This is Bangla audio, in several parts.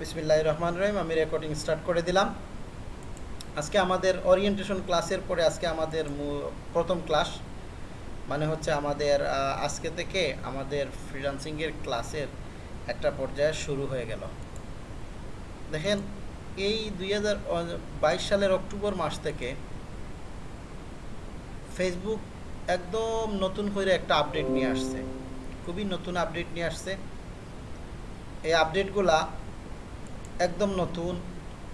বিসমিল্লাহ রহমান রহিম, আমি রেকর্ডিং স্টার্ট করে দিলাম। আজকে আমাদের ওরিয়েন্টেশন ক্লাসের পরে আজকে আমাদের প্রথম ক্লাস মানে হচ্ছে আমাদের আজকে থেকে আমাদের ফ্রিলান্সিংয়ের ক্লাসের একটা পর্যায়ে শুরু হয়ে গেল। দেখেন, এই দুই হাজার বাইশ সালের অক্টোবর মাস থেকে ফেসবুক একদম নতুন করে একটা আপডেট নিয়ে আসছে। খুবই নতুন আপডেট নিয়ে আসছে। এই আপডেটগুলা একদম নতুন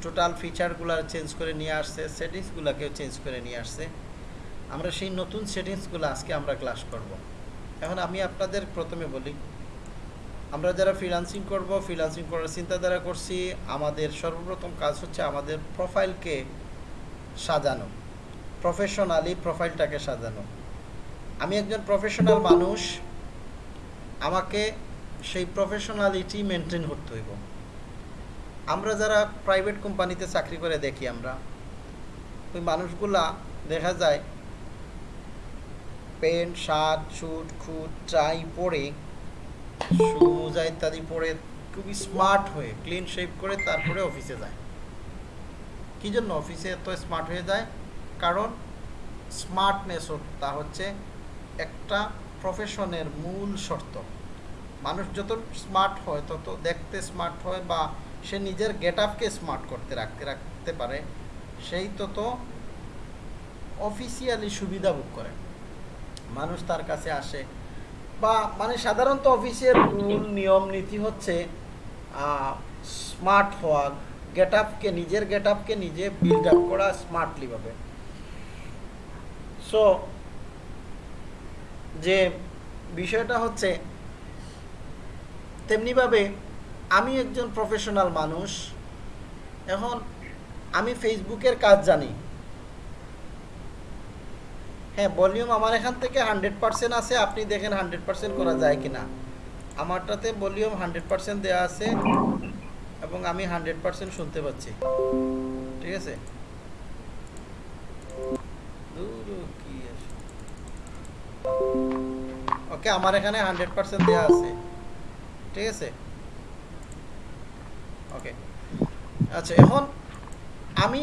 টোটাল ফিচারগুলো চেঞ্জ করে নিয়ে আসছে সেটিংসগুলোকেও চেঞ্জ করে নিয়ে আসছে। আমরা সেই নতুন সেটিংসগুলো আজকে আমরা ক্লাস করব। এখন আমি আপনাদের প্রথমে বলি, আমরা যারা ফ্রিলান্সিং করব ফ্রিলান্সিং করার চিন্তাধারা করছি, আমাদের সর্বপ্রথম কাজ হচ্ছে আমাদের প্রোফাইলকে সাজানো প্রফেশনালি প্রোফাইলটাকে সাজানো। আমি একজন প্রফেশনাল মানুষ, আমাকে সেই প্রফেশনালিটি মেনটেন করতে হইব। আমরা যারা প্রাইভেট কোম্পানিতে চাকরি করে দেখি আমরা, ওই মানুষগুলা দেখা যায় প্যান্ট শার্ট স্যুট খুট ট্রাই পরে মোজা ইত্যাদি পরে খুবই স্মার্ট হয়ে ক্লিন শেপ করে তারপরে অফিসে যায়। কি জন্য অফিসে এত স্মার্ট হয়ে যায়? কারণ স্মার্টনেস তা হচ্ছে একটা প্রফেশনের মূল শর্ত। মানুষ যত স্মার্ট হয়, তত দেখতে স্মার্ট হয় বা সে নিজের গেট আপকে স্মার্ট করতে রাখতে রাখতে পারে। সেই তত অফিসিয়ালি সুবিধা ভোগ করে। মানুষ তার কাছে আসে। বা মানে সাধারণত অফিসের রুল নিয়ম, নীতি হচ্ছে স্মার্ট হওয়া গেট আপকে নিজের গেট আপকে নিজে বিল্ড আপ করা স্মার্টলিভাবে সো যে বিষয়টা হচ্ছে, তেমনিভাবে আমি একজন প্রফেশনাল মানুষ। এখন আমি ফেসবুকের কাজ জানি। হ্যাঁ ভলিউম আমার এখান থেকে হান্ড্রেড পার্সেন্ট আছে, আপনি দেখেন হান্ড্রেড পার্সেন্ট করা যায় কিনা। আমারটাতে ভলিউম হান্ড্রেড পার্সেন্ট দেওয়া আছে এবং আমি হান্ড্রেড পার্সেন্ট শুনতে পাচ্ছি। ঠিক আছে? ওকে, আমার এখানে হান্ড্রেড পার্সেন্ট দেওয়া আছে। ঠিক আছে? ওকে আচ্ছা এখন আমি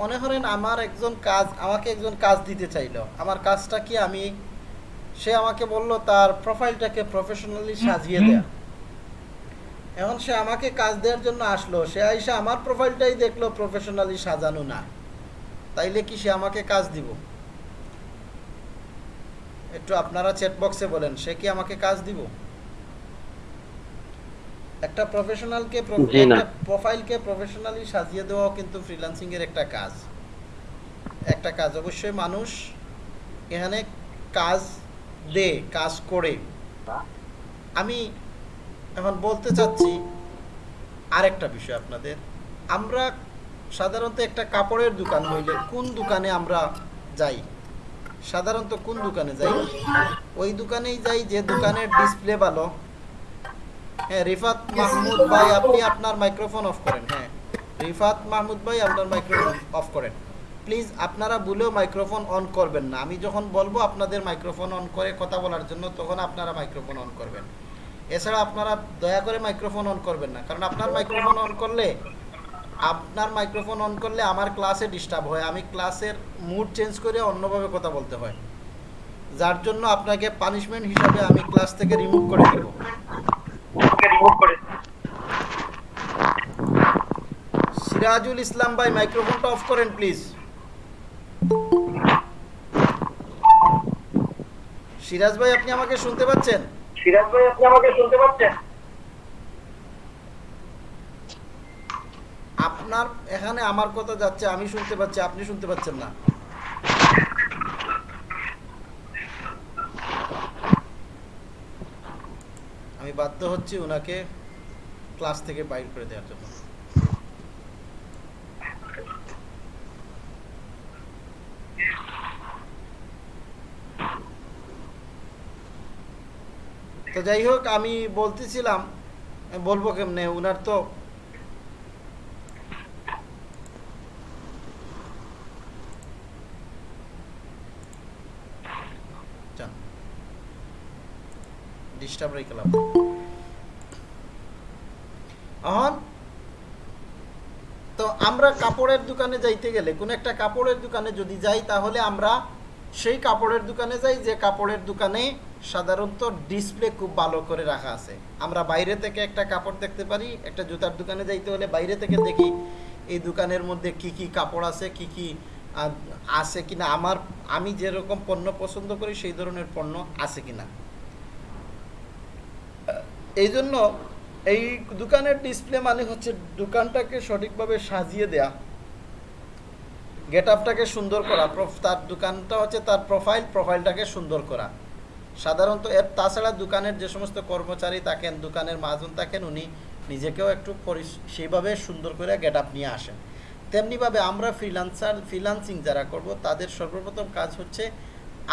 মনে করেন আমার একজন কাজ আমাকে একজন কাজ দিতে চাইলো। আমার কাজটা কি আমি সে আমাকে বলল তার প্রোফাইলটাকে প্রফেশনালি সাজিয়ে দেয়া। এখন সে আমাকে কাজ দেওয়ার জন্য আসলো। সে আইসা আমার প্রোফাইলটাই দেখল প্রফেশনালি সাজানো না। তাইলে কি সে আমাকে কাজ দিব? একটু আপনারা চ্যাট বক্সে বলেন সে কি আমাকে কাজ দিব? একটা প্রফেশনালকে জি না। প্রোফাইলকে প্রফেশনালি সাজিয়ে দেওয়াও কিন্তু ফ্রিল্যান্সিং এর একটা কাজ। একটা কাজ। অবশ্যই মানুষ এখানে কাজ দে কাজ করে। আমি এখন বলতে চাচ্ছি আরেকটা বিষয় আপনাদের। আমরা সাধারণত একটা কাপড়ের দোকান হইলে কোন দোকানে আমরা যাই? সাধারণত কোন দোকানে যাই? ওই দোকানেই যাই যে দোকানের ডিসপ্লে ভালো। হ্যাঁ রিফাত মাহমুদ ভাই, আপনি আপনার মাইক্রোফোন অফ করেন। হ্যাঁ রিফাত মাহমুদ ভাই, আপনার মাইক্রোফোন অফ করেন। প্লিজ আপনারা ভুলেও মাইক্রোফোন অন করবেন না। আমি যখন বলব, আপনাদের মাইক্রোফোন অন করে কথা বলার জন্য, তখন আপনারা মাইক্রোফোন অন করবেন। এছাড়া আপনারা দয়া করে মাইক্রোফোন অন করবেন না। কারণ আপনার মাইক্রোফোন অন করলে, আপনার মাইক্রোফোন অন করলে আমার ক্লাসে ডিস্টার্ব হয়। আমি ক্লাসের মুড চেঞ্জ করে অন্যভাবে কথা বলতে হয়। যার জন্য আপনাকে পানিশমেন্ট হিসাবে আমি ক্লাস থেকে রিমুভ করে দেব। সিরাজুল ইসলাম ভাই মাইক্রোফোনটা অফ করেন প্লিজ সিরাজ ভাই আপনি আমাকে শুনতে পাচ্ছেন? সিরাজ ভাই আপনি আমাকে শুনতে পাচ্ছেন? আপনার এখানে আমার কথা যাচ্ছে আমি শুনতে পাচ্ছি আপনি শুনতে পাচ্ছেন না। আমি বাধ্য হচ্ছি ওনাকে ক্লাস থেকে বাইর করে দেওয়ার জন্য। তো যাই হোক, আমি বলতেছিলাম, বলব কেমনে? উনার তো যান ডিস্টার্ব রেখে লাভ এখন আমরা কাপড়ের দোকানে যাইতে গেলে, কোনো একটা কাপড়ের দোকানে যদি যাই, তাহলে আমরা সেই কাপড়ের দোকানে যাই, যে কাপড়ের দোকানে সাধারণত ডিসপ্লে খুব ভালো করে রাখা আছে। আমরা বাইরে থেকে একটা কাপড় দেখতে পারি, একটা জুতার দোকানে যাইতে হলে বাইরে থেকে দেখি, এই দোকানের মধ্যে কি কি কাপড় আছে, কি কি আছে কিনা। আমার, আমি যেরকম পণ্য পছন্দ করি, সেই ধরনের পণ্য আছে কিনা। এই জন্য এই দোকানের ডিসপ্লে মানে হচ্ছে দোকানটাকে সঠিকভাবে সাজিয়ে দেয়া গেট আপটাকে সুন্দর করা তার দোকানটা হচ্ছে তার প্রোফাইল প্রোফাইলটাকে সুন্দর করা। সাধারণত এর তাছাড়া দোকানের যে সমস্ত কর্মচারী থাকেন, দোকানের মাজন থাকেন, উনি নিজেকেও একটু সেইভাবে সুন্দর করে গেট আপ নিয়ে আসেন। তেমনিভাবে আমরা ফ্রিলান্সার ফ্রিলান্সিং যারা করব, তাদের সর্বপ্রথম কাজ হচ্ছে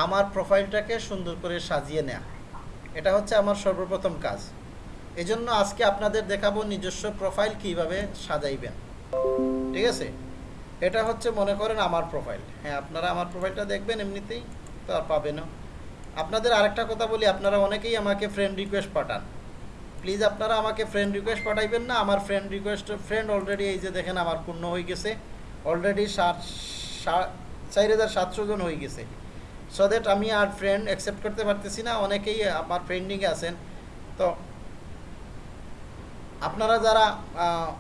আমার প্রোফাইলটাকে সুন্দর করে সাজিয়ে নেওয়া এটা হচ্ছে আমার সর্বপ্রথম কাজ। এজন্য আজকে আপনাদের দেখাবো নিজস্ব প্রোফাইল কীভাবে সাজাইবেন। ঠিক আছে? এটা হচ্ছে মনে করেন আমার প্রোফাইল। হ্যাঁ আপনারা আমার প্রোফাইলটা দেখবেন এমনিতেই, তো আর পাবেনও। আপনাদের আরেকটা কথা বলি, আপনারা অনেকেই আমাকে ফ্রেন্ড রিকোয়েস্ট পাঠান। প্লিজ আপনারা আমাকে ফ্রেন্ড রিকোয়েস্ট পাঠাইবেন না, আমার ফ্রেন্ড রিকোয়েস্ট ফ্রেন্ড অলরেডি এই যে দেখেন আমার পূর্ণ হয়ে গেছে। অলরেডি ষাট চার হাজার সাতশো জন হয়ে গেছে। সো দ্যাট আমি আর ফ্রেন্ড অ্যাকসেপ্ট করতে পারতেছি না, অনেকেই আমার ফ্রেন্ডিংয়ে আছেন। তো আপনারা যারা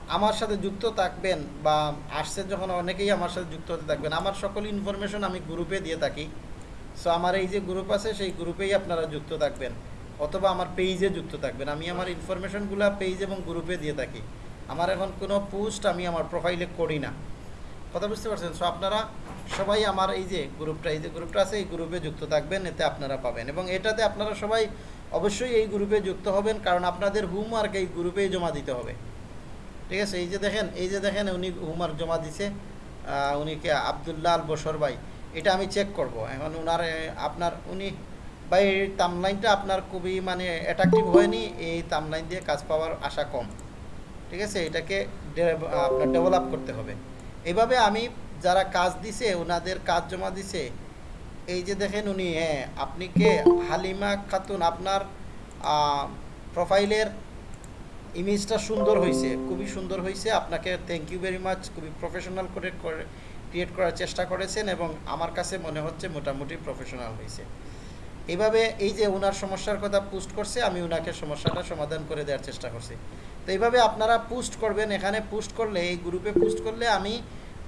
আমার সাথে যুক্ত থাকবেন বা আসছেন যখন অনেকেই আমার সাথে যুক্ত হতে থাকবেন, আমার সকল ইনফরমেশন আমি গ্রুপে দিয়ে থাকি। সো আমার এই যে গ্রুপ আছে, সেই গ্রুপেই আপনারা যুক্ত থাকবেন। অথবা আমার পেজে যুক্ত থাকবেন। আমি আমার ইনফরমেশনগুলো পেজ এবং গ্রুপে দিয়ে থাকি। আমার এখন কোনো পোস্ট আমি আমার প্রোফাইলে করি না। কথা বুঝতে পারছেন? সো আপনারা সবাই আমার এই যে গ্রুপটা এই যে গ্রুপটা আছে, এই গ্রুপে যুক্ত থাকবেন, এতে আপনারা পাবেন। এবং এটাতে আপনারা সবাই অবশ্যই এই গ্রুপে যুক্ত হবেন কারণ আপনাদের হোমওয়ার্ক এই গ্রুপেই জমা দিতে হবে। ঠিক আছে? এই যে দেখেন এই যে দেখেন উনি হোমওয়ার্ক জমা দিছে আহ, উনি কে? আবদুল্লাহ আল বসর ভাই। এটা আমি চেক করব। এখন ওনার এ, আপনার উনি ভাই এই তামলাইনটা আপনার খুবই মানে অ্যাট্রাকটিভ হয়নি এই তামলাইন দিয়ে কাজ পাওয়ার আশা কম। ঠিক আছে? এটাকে আপনার ডেভেলপ করতে হবে। এইভাবে আমি যারা কাজ দিছে ওনাদের কাজ জমা দিছে এই যে দেখেন উনি হ্যাঁ আপনি কে? হালিমা খাতুন, আপনার প্রোফাইলের ইমেজটা সুন্দর হয়েছে খুবই সুন্দর হয়েছে আপনাকে থ্যাংক ইউ ভেরি মাচ খুবই প্রফেশনাল করে ক্রিয়েট করার চেষ্টা করেছেন এবং আমার কাছে মনে হচ্ছে মোটামুটি প্রফেশনাল হয়েছে এইভাবে এই যে ওনার সমস্যার কথা পোস্ট করছে, আমি ওনাকে সমস্যাটা সমাধান করে দেওয়ার চেষ্টা করছি। তো এইভাবে আপনারা পোস্ট করবেন, এখানে পোস্ট করলে, এই গ্রুপে পোস্ট করলে আমি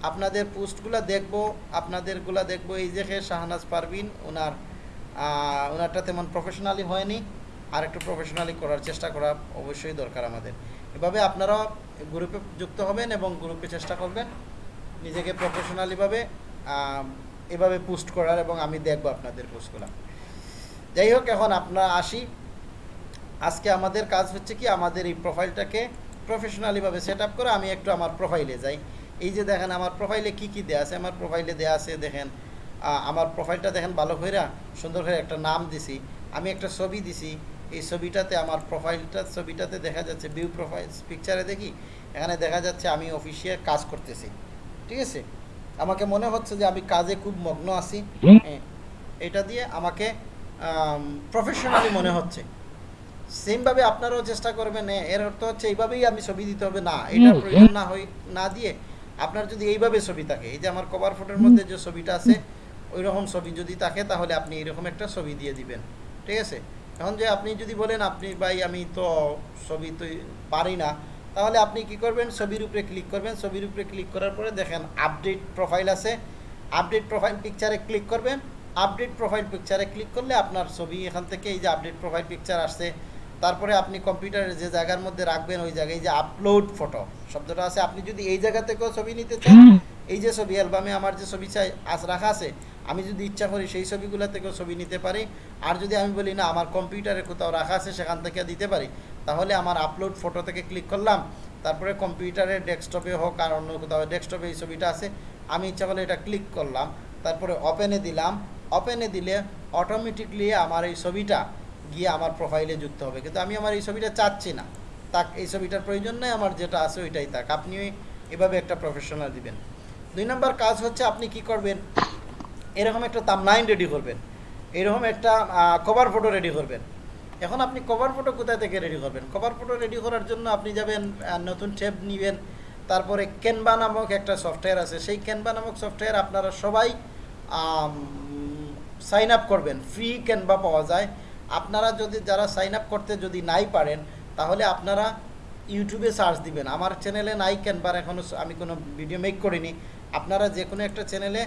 আপনাদের পোস্টগুলো দেখব, আপনাদেরগুলো দেখব। এই যে শাহনাজ পারভিন, ওনার ওনারটা তেমন প্রফেশনালি হয়নি। আর একটু প্রফেশনালি করার চেষ্টা করা অবশ্যই দরকার আমাদের। এভাবে আপনারা গ্রুপে যুক্ত হবেন এবং গ্রুপে চেষ্টা করবেন নিজেকে প্রফেশনালিভাবে এভাবে পোস্ট করার এবং আমি দেখব আপনাদের পোস্টগুলো। যাই হোক, এখন আপনারা আসি। আজকে আমাদের কাজ হচ্ছে কি, আমাদের এই প্রোফাইলটাকে প্রফেশনালিভাবে সেট আপ করে আমি একটু আমার প্রোফাইলে যাই। এই যে দেখেন আমার প্রোফাইলে কি কি দেয়া আছে? আমার প্রোফাইলে দেয়া আছে দেখেন আমার প্রোফাইলটা দেখেন ভালো করে সুন্দর করে একটা নাম দিছি। আমি একটা ছবি দিছি। এই ছবিটাতে আমার প্রোফাইলটা ছবিটাতে দেখা যাচ্ছে ভিউ প্রোফাইল পিকচারে দেখি এখানে দেখা যাচ্ছে আমি অফিসিয়াল কাজ করতেছি। ঠিক আছে? আমাকে মনে হচ্ছে যে আমি কাজে খুব মগ্ন আছি। এটা দিয়ে আমাকে প্রফেশনালি মনে হচ্ছে। সেমভাবে আপনারাও চেষ্টা করবেন এর অর্থ হচ্ছে এইভাবেই আমি ছবি দিতে হবে। না এটা প্রয়োজন না হই না দিয়ে আপনার যদি এইভাবে ছবি থাকে, এই যে আমার কভার ফটোর মধ্যে যে ছবিটা আছে ওই রকম ছবি যদি থাকে, তাহলে আপনি এরকম একটা ছবি দিয়ে দিবেন। ঠিক আছে? এখন যে আপনি যদি বলেন, আপনি ভাই, আমি তো ছবি তো পারি না, তাহলে আপনি কি করবেন? ছবির উপরে ক্লিক করবেন। ছবির উপরে ক্লিক করার পরে দেখেন আপডেট প্রোফাইল আছে। আপডেট প্রোফাইল পিকচারে ক্লিক করবেন। আপডেট প্রোফাইল পিকচারে ক্লিক করলে আপনার ছবি এখান থেকে, এই যে আপডেট প্রোফাইল পিকচার আসছে তারপরে আপনি কম্পিউটারের যে জায়গার মধ্যে রাখবেন, ওই জায়গায় যে আপলোড ফটো শব্দটা আছে। আপনি যদি এই জায়গা থেকেও ছবি নিতে চান, এই যে ছবি, অ্যালবামে আমার যে ছবি চাই আজ রাখা আছে, আমি যদি ইচ্ছা করি সেই ছবিগুলো থেকেও ছবি নিতে পারি। আর যদি আমি বলি, না, আমার কম্পিউটারে কোথাও রাখা আছে, সেখান থেকে দিতে পারি, তাহলে আমার আপলোড ফটো থেকে ক্লিক করলাম। তারপরে কম্পিউটারের ডেস্কটপে হোক আর অন্য কোথাও, ডেস্কটপে এই ছবিটা আছে, আমি ইচ্ছা করলে এটা ক্লিক করলাম। তারপরে ওপেনে দিলাম। ওপেনে দিলে অটোমেটিকলি আমার এই ছবিটা গিয়ে আমার প্রোফাইলে যুক্ত হবে। কিন্তু আমি আমার এই ছবিটা চাচ্ছি না। তাক, এই ছবিটার প্রয়োজন নেই, আমার যেটা আছে ওইটাই তাক আপনি এভাবে একটা প্রফেশনাল দিবেন। দুই নম্বর কাজ হচ্ছে আপনি কি করবেন? এরকম একটা তামলাইন রেডি করবেন। এরকম একটা কভার ফটো রেডি করবেন। এখন আপনি কভার ফটো কোথায় থেকে রেডি করবেন? কভার ফটো রেডি করার জন্য আপনি যাবেন নতুন ট্যাব নেবেন। তারপরে ক্যানভা নামক একটা সফটওয়্যার আছে। সেই ক্যানভা নামক সফটওয়্যার আপনারা সবাই সাইন আপ করবেন। ফ্রি ক্যানভা পাওয়া যায়। আপনারা যদি যারা সাইন আপ করতে যদি নাই পারেন, তাহলে আপনারা ইউটিউবে সার্চ দিবেন। আমার চ্যানেলে নাই ক্যানভার এখনও আমি কোনো ভিডিও মেক করিনি। আপনারা যে কোনো একটা চ্যানেলে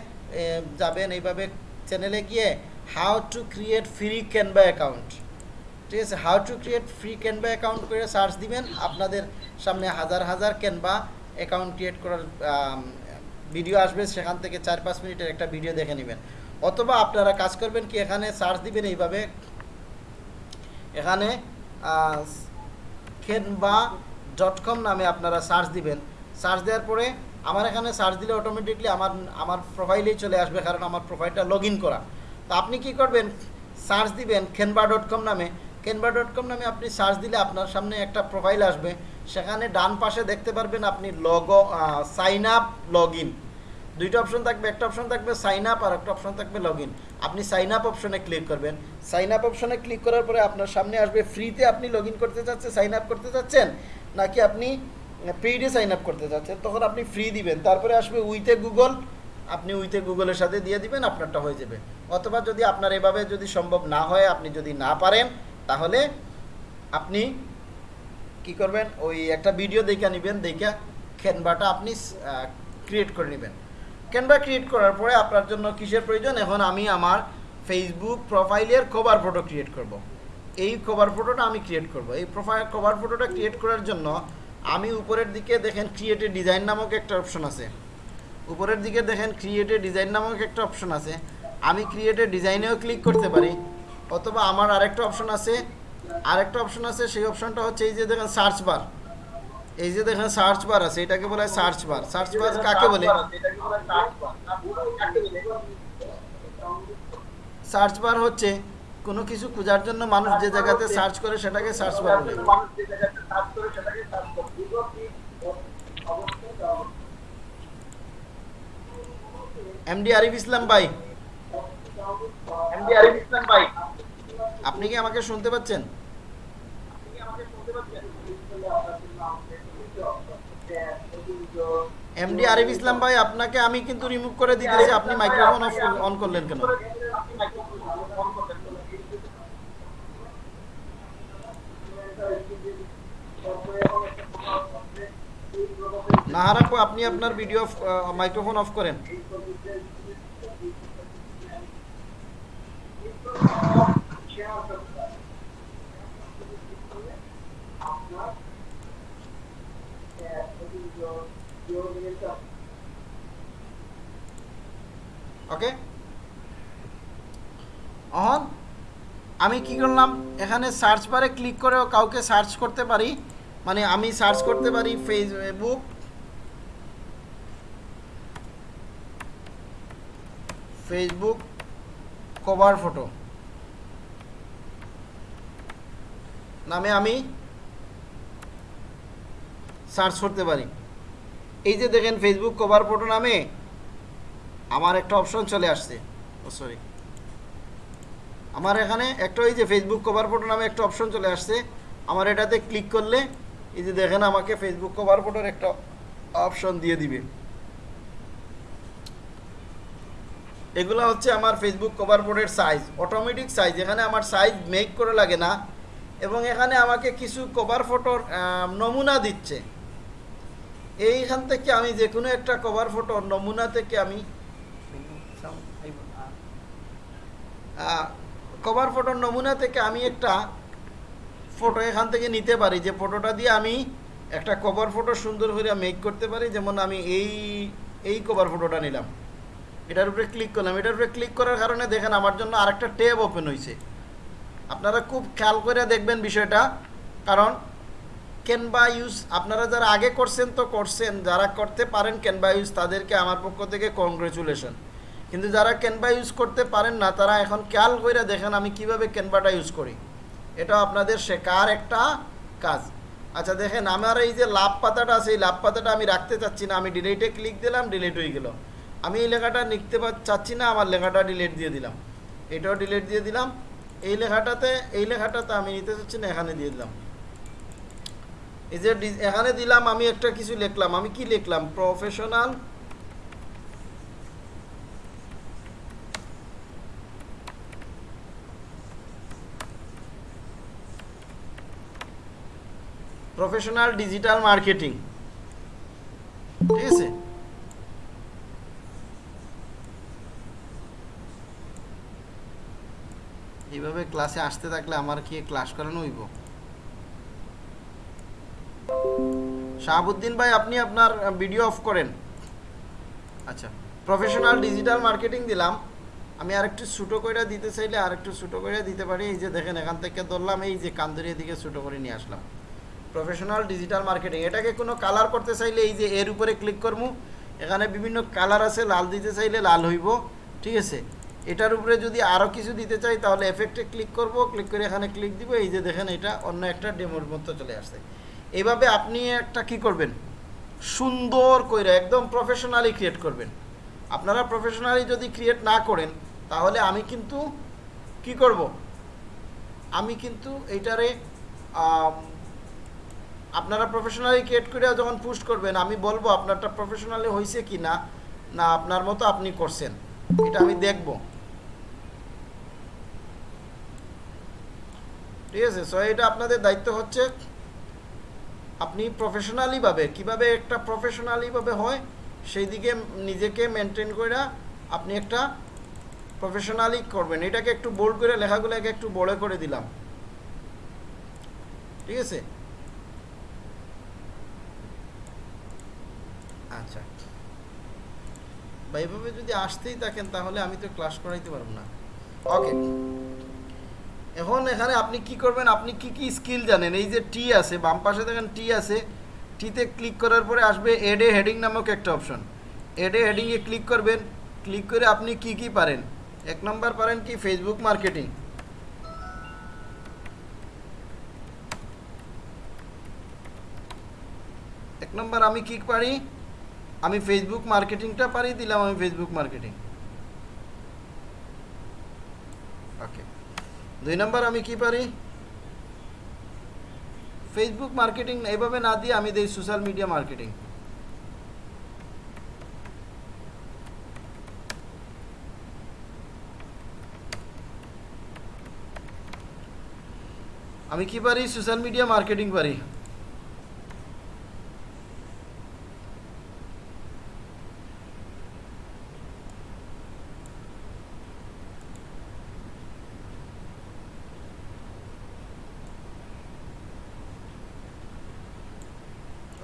যাবেন এইভাবে চ্যানেলে গিয়ে how to create free Canva account ঠিক আছে? How to create free Canva account করে সার্চ দিবেন। আপনাদের সামনে হাজার হাজার ক্যানভা অ্যাকাউন্ট ক্রিয়েট করার ভিডিও আসবে। সেখান থেকে চার পাঁচ মিনিটের একটা ভিডিও দেখে নেবেন। অথবা আপনারা কাজ করবেন কি? এখানে সার্চ দিবেন এইভাবে। এখানে খেনবা ডট কম নামে আপনারা সার্চ দিবেন। সার্চ দেওয়ার পরে আমার এখানে সার্চ দিলে অটোমেটিকলি আমার আমার প্রোফাইলেই চলে আসবে, কারণ আমার প্রোফাইলটা লগ করা। তো আপনি কি করবেন? সার্চ দিবেন খেনবা ডট কম নামে। কেনবা ডট কম নামে আপনি সার্চ দিলে আপনার সামনে একটা প্রোফাইল আসবে। সেখানে ডান পাশে দেখতে পারবেন আপনি log sign up log in দুইটা অপশন থাকবে, একটা অপশন থাকবে সাইন আপ আর একটা অপশন থাকবে লগ আপনি সাইন আপ অপশনে ক্লিক করবেন। সাইন আপ অপশনে ক্লিক করার পরে আপনার সামনে আসবে ফ্রিতে আপনি লগ করতে চাচ্ছেন সাইন আপ করতে চাচ্ছেন নাকি আপনি পেইডে সাইন আপ করতে চাচ্ছেন তখন আপনি ফ্রি দিবেন। তারপরে আসবে উইথে গুগল আপনি উইথে গুগলের সাথে দিয়ে দিবেন, আপনারটা হয়ে যাবে। অথবা যদি আপনার এভাবে যদি সম্ভব না হয়, আপনি যদি না পারেন, তাহলে আপনি কি করবেন? ওই একটা ভিডিও দেখে নেবেন, দেখে ক্যানভাটা আপনি ক্রিয়েট করে নেবেন। ক্যানভা ক্রিয়েট করার পরে আপনার জন্য কিসের প্রয়োজন? এখন আমি আমার ফেসবুক প্রোফাইলের কভার ফটো ক্রিয়েট করব। এই কভার ফটোটা আমি ক্রিয়েট করব। এই প্রোফাইল কভার ফটোটা ক্রিয়েট করার জন্য আমি উপরের দিকে দেখেন ক্রিয়েটে ডিজাইন নামক একটা অপশন আছে। উপরের দিকে দেখেন ক্রিয়েটে ডিজাইন নামক একটা অপশন আছে। আমি ক্রিয়েটে ডিজাইনেও ক্লিক করতে পারি। অথবা আমার আরেকটা অপশন আছে। আরেকটা অপশন আছে, সেই অপশনটা হচ্ছে এই যে দেখেন সার্চ বার এই যে দেখেন সার্চ বার আছে এটাকে বলে সার্চ বার সার্চ বার কাকে বলে? সার্চ বার হচ্ছে কোনো কিছু খোঁজার জন্য মানুষ যে জায়গাতে সার্চ করে সেটাকে সার্চ বার বলে। এমডি আরিফ ইসলাম ভাই। এমডি আরিফ ইসলাম ভাই। আপনি কি আমাকে শুনতে পাচ্ছেন? এমডি আরিফ ইসলাম ভাই, আপনাকে আমি কিন্তু রিমুভ করে দিতেছি আপনি মাইক্রোফোন অফ অন করলেন কেন? নাহার আপু, আপনি আপনার ভিডিও মাইক্রোফোন অফ করেন। ওকে? অহন, আমি কি করলাম? এখানে সার্চ বারে ক্লিক করেও কাউকে সার্চ করতে পারি। মানে আমি সার্চ করতে পারি ফেসবুক ফেসবুক কভার ফটো নামে আমি সার্চ করতে পারি। এই যে দেখেন ফেসবুক কভার ফটো নামে আমার একটা অপশন চলে আসছে। ও সরি আমার এখানে একটা ওই যে ফেসবুক কভার ফটো নামে একটা অপশন চলে আসছে। আমার এটাতে ক্লিক করলে এই যে দেখেন আমাকে ফেসবুক কভার ফটোর একটা অপশন দিয়ে দিবে। এগুলো হচ্ছে আমার ফেসবুক কভার ফটোর সাইজ অটোমেটিক সাইজ এখানে আমার সাইজ মেক করে লাগে না। এবং এখানে আমাকে কিছু কভার ফটোর নমুনা দিচ্ছে। এইখান থেকে আমি যে কোনো একটা কভার ফটোর নমুনা থেকে আমি কভার ফটোর নমুনা থেকে আমি একটা ফটো এখান থেকে নিতে পারি। যে ফটোটা দিয়ে আমি একটা কভার ফটো সুন্দর করে মেক করতে পারি। যেমন আমি এই এই কভার ফটোটা নিলাম। এটার উপরে ক্লিক করলাম। এটার উপরে ক্লিক করার কারণে দেখেন আমার জন্য আরেকটা ট্যাব ওপেন হয়েছে আপনারা খুব খেয়াল করে দেখবেন বিষয়টা। কারণ ক্যানভা ইউজ আপনারা যারা আগে করছেন তো করছেন, যারা করতে পারেন ক্যানভা ইউজ তাদেরকে আমার পক্ষ থেকে কংগ্রেচুলেশন কিন্তু যারা ক্যানভা ইউজ করতে পারেন না, তারা এখন খেয়াল করে দেখেন আমি কীভাবে ক্যানভাটা ইউজ করি। এটা আপনাদের শেখার একটা কাজ। আচ্ছা দেখেন আমার এই যে লাভ পাতাটা আছে, এই লাভ পাতাটা আমি রাখতে চাচ্ছি না, আমি ডিলেটে ক্লিক দিলাম ডিলেট হয়ে গেল। আমি এই লেখাটা লিখতে চাচ্ছি না, আমার লেখাটা ডিলেট দিয়ে দিলাম। এটাও ডিলেট দিয়ে দিলাম। এই লেখাটাতে এই লেখাটাতে আমি নিতে চাচ্ছি না, এখানে দিয়ে দিলাম। এই যে এখানে দিলাম, আমি একটা কিছু লিখলাম। আমি কি লিখলাম? প্রফেশনাল প্রফেশনাল ডিজিটাল মার্কেটিং ঠিক আছে? এইভাবে ক্লাসে আসতে থাকলে আমার কি ক্লাস করানো হইব? শাহাবুদ্দিন ভাই, আপনি আপনার ভিডিও অফ করেন। আচ্ছা প্রফেশনাল ডিজিটাল মার্কেটিং দিলাম। আমি আরেকটু ছোটো করে দিতে চাইলে আরেকটু ছোটো করে দিতে পারি। এই যে দেখেন, এখান থেকে ধরলাম, এই যে কান্দুরিয়া দিকে ছোটো করে নিয়ে আসলাম। প্রফেশনাল ডিজিটাল মার্কেটিং এটাকে কোনো কালার করতে চাইলে এই যে এর উপরে ক্লিক করব এখানে বিভিন্ন কালার আছে, লাল দিতে চাইলে লাল হইব। ঠিক আছে? এটার উপরে যদি আরও কিছু দিতে চাই, তাহলে এফেক্টে ক্লিক করব। ক্লিক করে এখানে ক্লিক দিব। এই যে দেখেন, এটা অন্য একটা ডেমোর মতো চলে আসছে। এইভাবে আপনি একটা কি করবেন? সুন্দর করে একদম প্রফেশনালি ক্রিয়েট করবেন। আপনারা প্রফেশনালি যদি ক্রিয়েট না করেন, তাহলে আমি কিন্তু কি করব? আমি কিন্তু এইটারে আপনারা প্রফেশনালি ক্রিয়েট করে যখন পোস্ট করবেন, আমি বলব আপনারটা প্রফেশনালি হয়েছে কি না না আপনার মতো আপনি করছেন। এটা আমি দেখব। ঠিক আছে? সো এটা আপনাদের দায়িত্ব হচ্ছে আপনি প্রফেশনালিভাবে কীভাবে একটা প্রফেশনালিভাবে হয় সেই দিকে নিজেকে মেনটেন করে আপনি একটা প্রফেশনালি করবেন। এটাকে একটু বোল্ড করে লেখাগুলোকে একটু বড় করে দিলাম। ঠিক আছে? আচ্ছা। বা এভাবে যদি আসতেই থাকেন, তাহলে আমি তো ক্লাস করাইতে পারব না। ওকে এখন এখানে আপনি কি করবেন, আপনি কি কি স্কিল জানেন? এই যে টি আছে, বাম পাশে দেখেন টি আছে টিতে ক্লিক করার পরে আসবে এডে হেডিং নামক একটা অপশন এডে হেডিংয়ে ক্লিক করবেন ক্লিক করে আপনি কি কি পারেন? এক নম্বর পারেন কি? ফেসবুক মার্কেটিং এক নম্বর আমি কি পারি? আমি ফেসবুক মার্কেটিংটা পারি, দিলাম আমি ফেসবুক মার্কেটিং ওকে দুই নম্বর আমি কি পারি? ফেসবুক মার্কেটিং এইভাবে না দিয়ে আমি দিই সোশ্যাল মিডিয়া মার্কেটিং আমি কি পারি? সোশ্যাল মিডিয়া মার্কেটিং পারি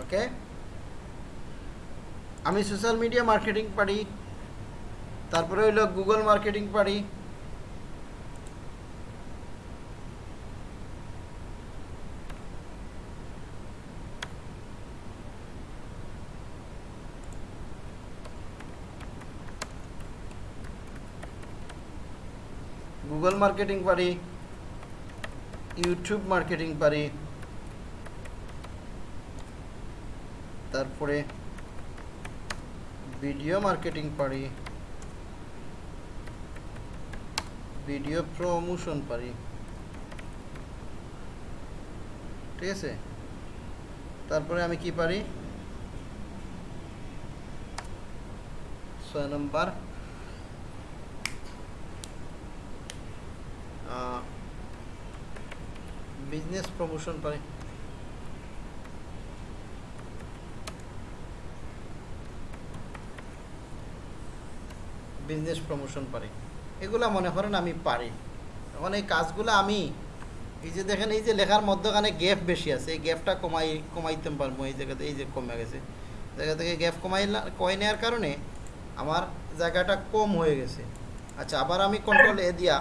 ওকে আমি সোশ্যাল মিডিয়া মার্কেটিং পারি, তারপরে হইল গুগল মার্কেটিং পারি। গুগল মার্কেটিং পারি ইউটিউব মার্কেটিং পারি। তারপরে ভিডিও মার্কেটিং পারি, ভিডিও প্রমোশন পারি। ঠিক আছে? তারপরে আমি কি পারি? ছয় নম্বর। বিজনেস প্রমোশন পারি। বিজনেস প্রমোশন পারি। এগুলা মনে করেন আমি পারি। এখন এই কাজগুলো আমি, এই যে দেখেন, এই যে লেখার মধ্যখানে গ্যাপ বেশি আছে, এই গ্যাপটা কমাই, কমাইতে পারব, এই জায়গাতে এই যে কমে গেছে। জায়গা থেকে গ্যাপ কমাই কমাই নেওয়ার কারণে আমার জায়গাটা কম হয়ে গেছে। আচ্ছা আবার আমি কন্ট্রোল এ দিয়া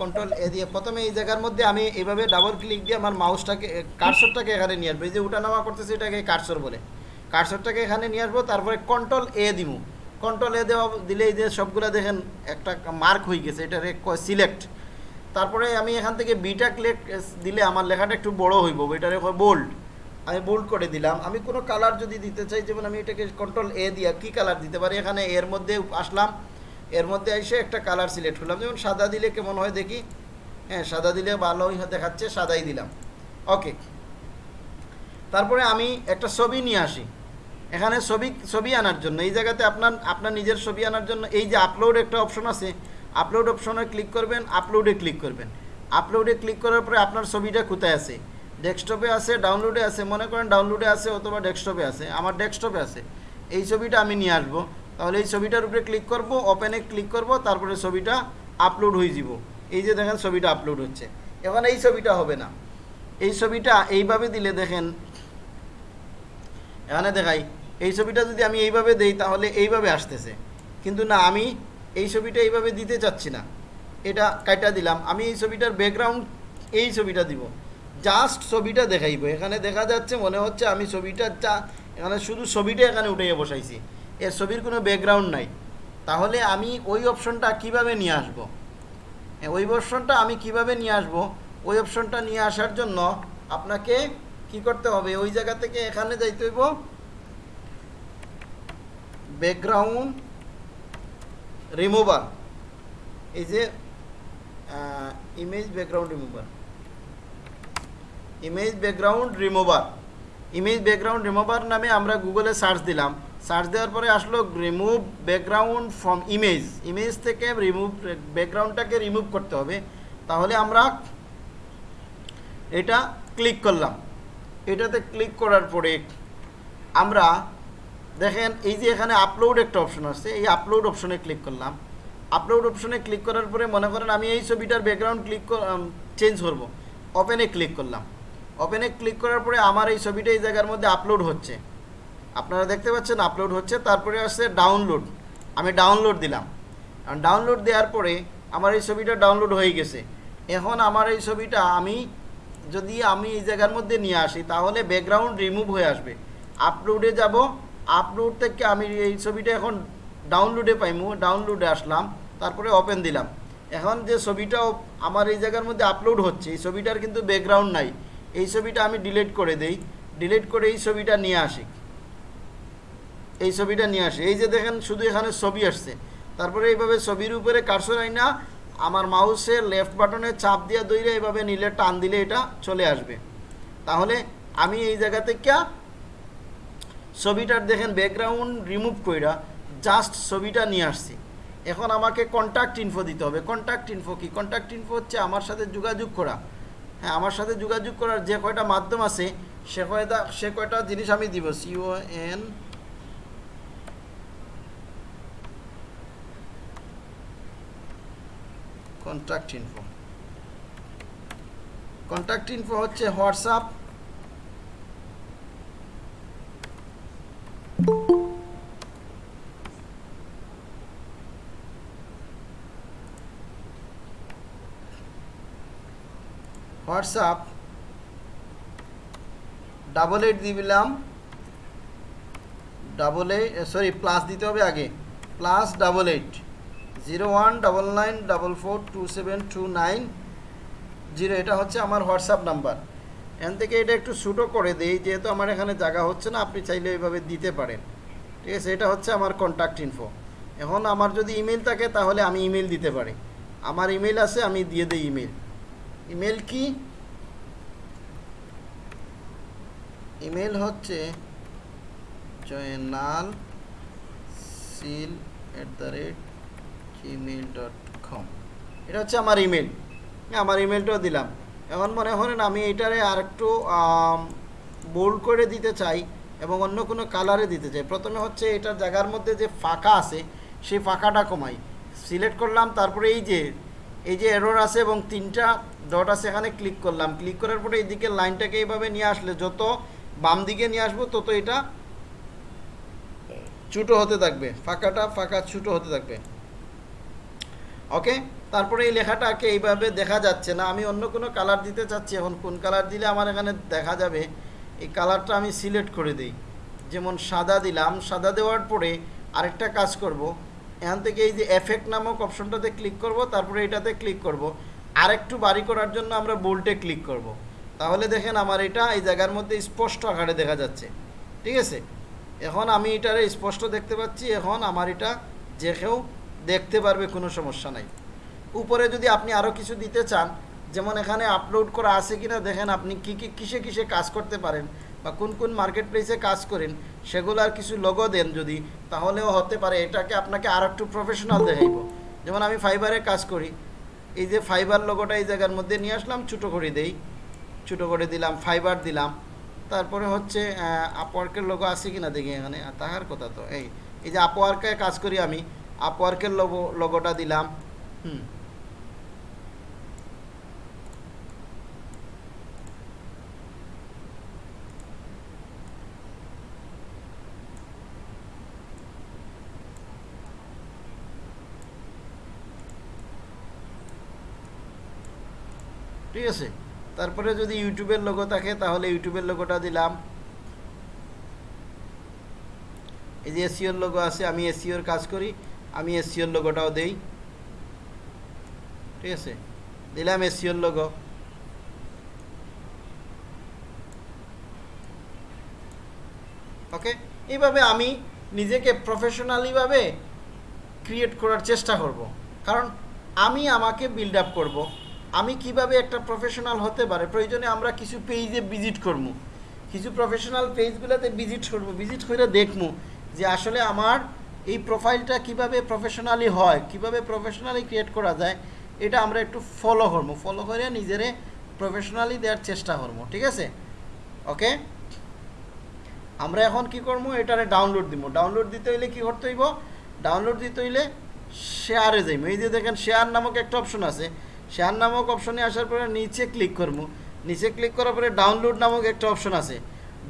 কন্ট্রোল এ দিয়ে, প্রথমে এই জায়গার মধ্যে আমি এইভাবে ডাবল ক্লিক দিয়ে আমার মাউসটাকে কার্সরটাকে এখানে নিয়ে আসব। এই যে উঠানামা করতেছে, এটাকে কার্সর বলে। কার্সরটাকে এখানে নিয়ে আসব, তারপরে কন্ট্রোল এ দিব কন্ট্রোল এ দেওয়া দিলে এই যে সবগুলা দেখেন একটা মার্ক হয়ে গেছে, এটা সিলেক্ট তারপরে আমি এখান থেকে বিটা ক্লেক দিলে আমার লেখাটা একটু বড় হইব এটারে বোল্ড আমি বোল্ড করে দিলাম। আমি কোনো কালার যদি দিতে চাই, যেমন আমি এটাকে কন্ট্রোল এ দিয়া কি কালার দিতে পারি? এখানে এর মধ্যে আসলাম। এর মধ্যে এসে একটা কালার সিলেক্ট করলাম যেমন সাদা দিলে কেমন হয় দেখি? হ্যাঁ সাদা দিলে ভালোই দেখাচ্ছে, সাদাই দিলাম। ওকে তারপরে আমি একটা ছবি নিয়ে আসি। এখানে ছবি ছবি আনার জন্য। এই জায়গাতে আপনার আপনার নিজের ছবি আনার জন্য এই যে আপলোড একটা অপশন আছে আপলোড অপশনে ক্লিক করবেন আপলোডে ক্লিক করবেন। আপলোডে ক্লিক করার পরে আপনার ছবিটা কোথায় আছে? ডেস্কটপে আছে ডাউনলোডে আছে, মনে করেন ডাউনলোডে আছে অথবা ডেস্কটপে আছে, আমার ডেস্কটপে আছে। এই ছবিটা আমি নিয়ে আসব। তাহলে এই ছবিটার উপরে ক্লিক করব ওপেনে ক্লিক করব, তারপরে ছবিটা আপলোড হয়ে যাব। এই যে দেখেন ছবিটা আপলোড হচ্ছে। এখন এই ছবিটা হবে না। এই ছবিটা এইভাবে দিলে দেখেন, এখানে দেখাই এই ছবিটা যদি আমি এইভাবে দেই, তাহলে এইভাবে আসতেছে। কিন্তু না, আমি এই ছবিটা এইভাবে দিতে চাচ্ছি না। এটা কাইটা দিলাম। আমি এই ছবিটার ব্যাকগ্রাউন্ড এই ছবিটা দিব। জাস্ট ছবিটা দেখাইব। এখানে দেখা যাচ্ছে, মনে হচ্ছে আমি ছবিটা যা এখানে শুধু ছবিটা এখানে উঠাইয়ে বসাইছি। এর ছবির কোনো ব্যাকগ্রাউন্ড নাই। তাহলে আমি ওই অপশনটা কীভাবে নিয়ে আসব? ওই অপশনটা আমি কীভাবে নিয়ে আসব? ওই অপশনটা নিয়ে আসার জন্য আপনাকে কি করতে হবে? ওই জায়গা থেকে এখানে যাইতে হইব। ব্যাকগ্রাউন্ড রিমুভার এই যে image background remover image background remover image background remover নামে আমরা গুগলে সার্চ দিলাম। সার্চ দেওয়ার পরে আসলো remove background from image image থেকে রিমুভ ব্যাকগ্রাউন্ডটাকে রিমুভ করতে হবে। তাহলে আমরা এটা ক্লিক করলাম। এটাতে ক্লিক করার পরে আমরা দেখেন, এই যে এখানে আপলোড একটা অপশন আছে এই আপলোড অপশনে ক্লিক করলাম। আপলোড অপশনে ক্লিক করার পরে মনে করেন আমি এই ছবিটার ব্যাকগ্রাউন্ড ক্লিক চেঞ্জ করব। ওপেনে ক্লিক করলাম। ওপেনে ক্লিক করার পরে আমার এই ছবিটা এই জায়গার মধ্যে আপলোড হচ্ছে। আপনারা দেখতে পাচ্ছেন আপলোড হচ্ছে, তারপরে আসছে ডাউনলোড আমি ডাউনলোড দিলাম। ডাউনলোড দেওয়ার পরে আমার এই ছবিটা ডাউনলোড হয়ে গেছে। এখন আমার এই ছবিটা আমি যদি আমি এই জায়গার মধ্যে নিয়ে আসি, তাহলে ব্যাকগ্রাউন্ড রিমুভ হয়ে আসবে। আপলোডে যাব আপলোড থেকে আমি এই ছবিটা এখন ডাউনলোডে পাইমু ডাউনলোডে আসলাম, তারপরে ওপেন দিলাম। এখন যে ছবিটা আমার এই জায়গার মধ্যে আপলোড হচ্ছে, এই ছবিটার কিন্তু ব্যাকগ্রাউন্ড নাই। এই ছবিটা আমি ডিলিট করে দেই ডিলিট করে এই ছবিটা নিয়ে আসি। এই ছবিটা নিয়ে আসি। এই যে দেখেন, শুধু এখানে ছবি আসছে। তারপরে এইভাবে ছবির উপরে কারসর আইনা, আমার মাউসের লেফট বাটনে চাপ দিয়ে দইলে এইভাবে নিলে টান দিলে এটা চলে আসবে। তাহলে আমি এই জায়গা থেকে ছবিটার দেখেন ব্যাকগ্রাউন্ড রিমুভ কইরা জাস্ট ছবিটা নিয়ে আসছি। এখন আমাকে কন্ট্যাক্ট ইনফো দিতে হবে। কন্ট্যাক্ট ইনফো কি? কন্ট্যাক্ট ইনফো হচ্ছে আমার সাথে যোগাযোগ করা। হ্যাঁ আমার সাথে যোগাযোগ করার যে কয়টা মাধ্যম আছে, সে কয়টা সে কয়টা জিনিস আমি দিব। সিও এন কন্ট্যাক্ট ইনফো কন্ট্যাক্ট ইনফো হচ্ছে হোয়াটসঅ্যাপ হোয়াটসঅ্যাপ ডাবল এইট দিলাম। ডাবল এইট সরি, প্লাস দিতে হবে আগে। Plus double eight. Zero one double nine double four two seven two nine. Zero, এটা হচ্ছে আমার হোয়াটসঅ্যাপ নাম্বার। এখান থেকে এটা একটু ছোটো করে দিই, যেহেতু আমার এখানে জায়গা হচ্ছে না, আপনি চাইলে এইভাবে দিতে পারেন। ঠিক আছে, এটা হচ্ছে আমার কন্ট্যাক্ট ইনফো এখন আমার যদি ইমেল থাকে, তাহলে আমি ইমেল দিতে পারি। আমার ইমেল আছে, আমি দিয়ে দিই ইমেল ইমেল কি? ইমেল হচ্ছে Joynal seal at the rate Gmail dot com এটা হচ্ছে আমার ইমেল আমার ইমেলটাও দিলাম। এখন মনে করেন আমি এটারে আর একটু বোল্ড করে দিতে চাই এবং অন্য কোনো কালারে দিতে চাই। প্রথমে হচ্ছে এটার জায়গার মধ্যে যে ফাঁকা আছে, সেই ফাঁকাটা কমাই। সিলেক্ট করলাম, তারপরে এই যে এই যে এরর আছে এবং তিনটা ডট আছে, এখানে ক্লিক করলাম। ক্লিক করার পরে এইদিকে লাইনটাকে এইভাবে নিয়ে আসলে যত বাম দিকে নিয়ে আসব, তত এটা ছোটো হতে থাকবে। ফাঁকাটা ফাঁকা ছোটো হতে থাকবে। ওকে তারপরে এই লেখাটাকে এইভাবে দেখা যাচ্ছে না। আমি অন্য কোনো কালার দিতে চাচ্ছি। এখন কোন কালার দিলে আমার এখানে দেখা যাবে? এই কালারটা আমি সিলেক্ট করে দিই। যেমন সাদা দিলাম। সাদা দেওয়ার পরে আরেকটা কাজ করব। এখান থেকে এই যে এফেক্ট নামক অপশনটাতে ক্লিক করব। তারপরে এটাতে ক্লিক করব। আরেকটু বাড়ি করার জন্য আমরা বোল্টে ক্লিক করব। তাহলে দেখেন আমার এটা এই জায়গার মধ্যে স্পষ্ট আকারে দেখা যাচ্ছে। ঠিক আছে? এখন আমি এটারে স্পষ্ট দেখতে পাচ্ছি। এখন আমার এটা যে কেউ দেখতে পারবে কোনো সমস্যা নাই। উপরে যদি আপনি আরও কিছু দিতে চান, যেমন এখানে আপলোড করা আছে কিনা দেখেন আপনি কী কী, কিসে কিসে কাজ করতে পারেন বা কোন কোন মার্কেট প্লেসে কাজ করেন সেগুলার কিছু লোগো দেন যদি, তাহলেও হতে পারে এটাকে আপনাকে আর একটু প্রফেশনাল দেখাইব। যেমন আমি ফাইবারে কাজ করি, এই যে ফাইবার লোগোটা এই জায়গার মধ্যে নিয়ে আসলাম, ছোটো করে দেই, ছোটো করে দিলাম ফাইবার দিলাম, তারপরে হচ্ছে আপওয়ার্কের লোগো আছে কিনা দেখি এখানে তাহার কথা তো, এই এই যে আপওয়ার্কে কাজ করি আমি আপওয়ার্কের লোগো লোগোটা দিলাম, হুম। ঠিক আছে? তারপরে যদি ইউটিউবের লোগো থাকে, তাহলে ইউটিউবের লোগোটা দিলাম। এই যে এসিওর লোগো আছে, আমি এসিওর কাজ করি, আমি এসিওর লোগোটাও দেই। ঠিক আছে? দিলাম এসিওর লোগো ওকে এইভাবে আমি নিজেকে প্রফেশনালিভাবে ক্রিয়েট করার চেষ্টা করব। কারণ আমি আমাকে বিল্ড আপ করব। আমি কীভাবে একটা প্রফেশনাল হতে পারে? প্রয়োজনে আমরা কিছু পেজে ভিজিট করব। কিছু প্রফেশনাল পেজগুলোতে ভিজিট করব। ভিজিট করে দেখব যে আসলে আমার এই প্রোফাইলটা কীভাবে প্রফেশনালি হয়, কীভাবে প্রফেশনালি ক্রিয়েট করা যায়, এটা আমরা একটু ফলো করব। ফলো করে নিজেরে প্রফেশনালি দেওয়ার চেষ্টা করব, ঠিক আছে? ওকে আমরা এখন কি করব? এটারে ডাউনলোড দিব। ডাউনলোড দিতে হইলে কি করতে হইব? ডাউনলোড দিতে হইলে শেয়ারে যাইব। এই যে দেখেন শেয়ার নামক একটা অপশন আছে। শেয়ার নামক অপশনে আসার পরে নিচে ক্লিক করব। নিচে ক্লিক করার পরে ডাউনলোড নামক একটা অপশন আছে।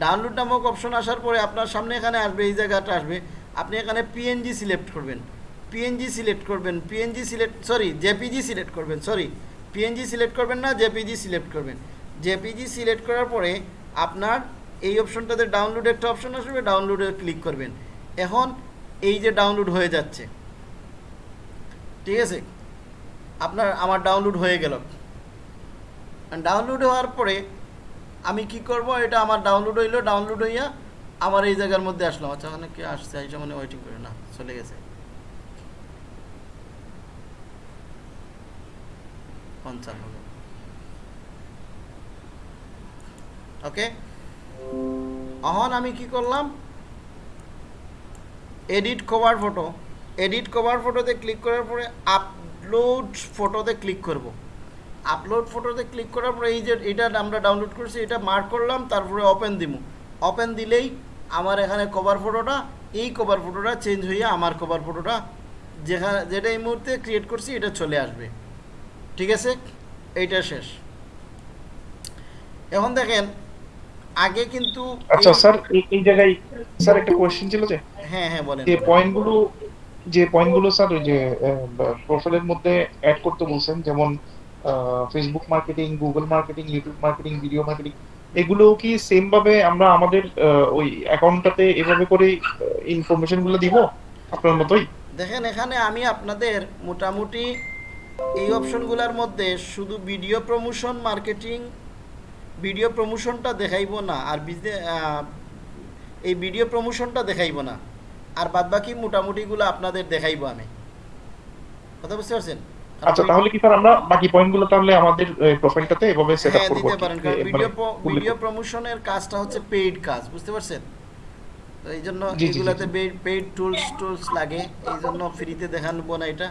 ডাউনলোড নামক অপশন আসার পরে আপনার সামনে এখানে আসবে, এই জায়গাটা আসবে। আপনি এখানে পিএনজি সিলেক্ট করবেন। পিএনজি সিলেক্ট করবেন। PNG select sorry JPG select করবেন সরি পিএনজি সিলেক্ট করবেন না জেপিজি সিলেক্ট করবেন। জেপিজি সিলেক্ট করার পরে আপনার এই অপশনটাতে ডাউনলোড একটা অপশন আসবে ডাউনলোডে ক্লিক করবেন। এখন এই যে ডাউনলোড হয়ে যাচ্ছে, ঠিক আছে? আপনার, আমার ডাউনলোড হয়ে গেল। ডাউনলোড হওয়ার পরে আমি কি করব? এটা আমার ডাউনলোড হইল ডাউনলোড হইয়া আমার এই জায়গার মধ্যে আসলাম। আচ্ছা ওখানে কি আসছে? এই মানে ওয়েটিং করে, না, চলে গেছে। ওকে এখন আমি কি করলাম? Edit cover photo edit cover ফটোতে ক্লিক করার পরে আপলোড ফটোতে ক্লিক করব। আপলোড ফটোতে ক্লিক করার পরে এই যে এটা আমরা ডাউনলোড করছি এটা মার্ক করলাম তারপরে ওপেন দিব ওপেন দিলেই আমার এখানে কভার ফটোটা এই কভার ফটোটা চেঞ্জ হয়ে আমার কভার ফটোটা যেখানে যেটা এই মুহূর্তে ক্রিয়েট করছি এটা চলে আসবে। ঠিক আছে? এইটা শেষ। এখন দেখেন আগে কিন্তু আচ্ছা স্যার এই এই জায়গায় স্যার একটা কোশ্চেন ছিল যে হ্যাঁ হ্যাঁ বলেন। যে পয়েন্টগুলো যে পয়েন্টগুলো স্যার, ওই যে প্রোফাইলের মধ্যে অ্যাড করতে বলছেন, যেমন Facebook marketing Google marketing YouTube marketing video marketing এগুলো কি সেম ভাবে আমরা আমাদের ওই অ্যাকাউন্টটাতে এভাবে করে ইনফরমেশনগুলো দিব আপনার মতোই? দেখেন, এখানে আমি আপনাদের মোটামুটি এই অপশনগুলোর মধ্যে শুধু ভিডিও প্রমোশন মার্কেটিং ভিডিও প্রমোশনটা দেখাইব না, আর এই ভিডিও প্রমোশনটা দেখাইব না। আর বাদবাকি মোটামুটিগুলো আপনাদের দেখাইব আমি। কথা বুঝতে পারছেন? আচ্ছা তাহলে কি স্যার আমরা বাকি পয়েন্টগুলো তাহলে আমাদের প্রোফাইলটাতে এভাবে সেট আপ হ্যাঁ করব দিতে পারেন কারণ ভিডিও ভিডিও প্রমোশনের কাজটা হচ্ছে পেইড কাজ বুঝতে পারছেন? তো এই জন্য এগুলাতে পেইড টুলস টুলস লাগে এই জন্য ফ্রিতে দেখানো না এটা।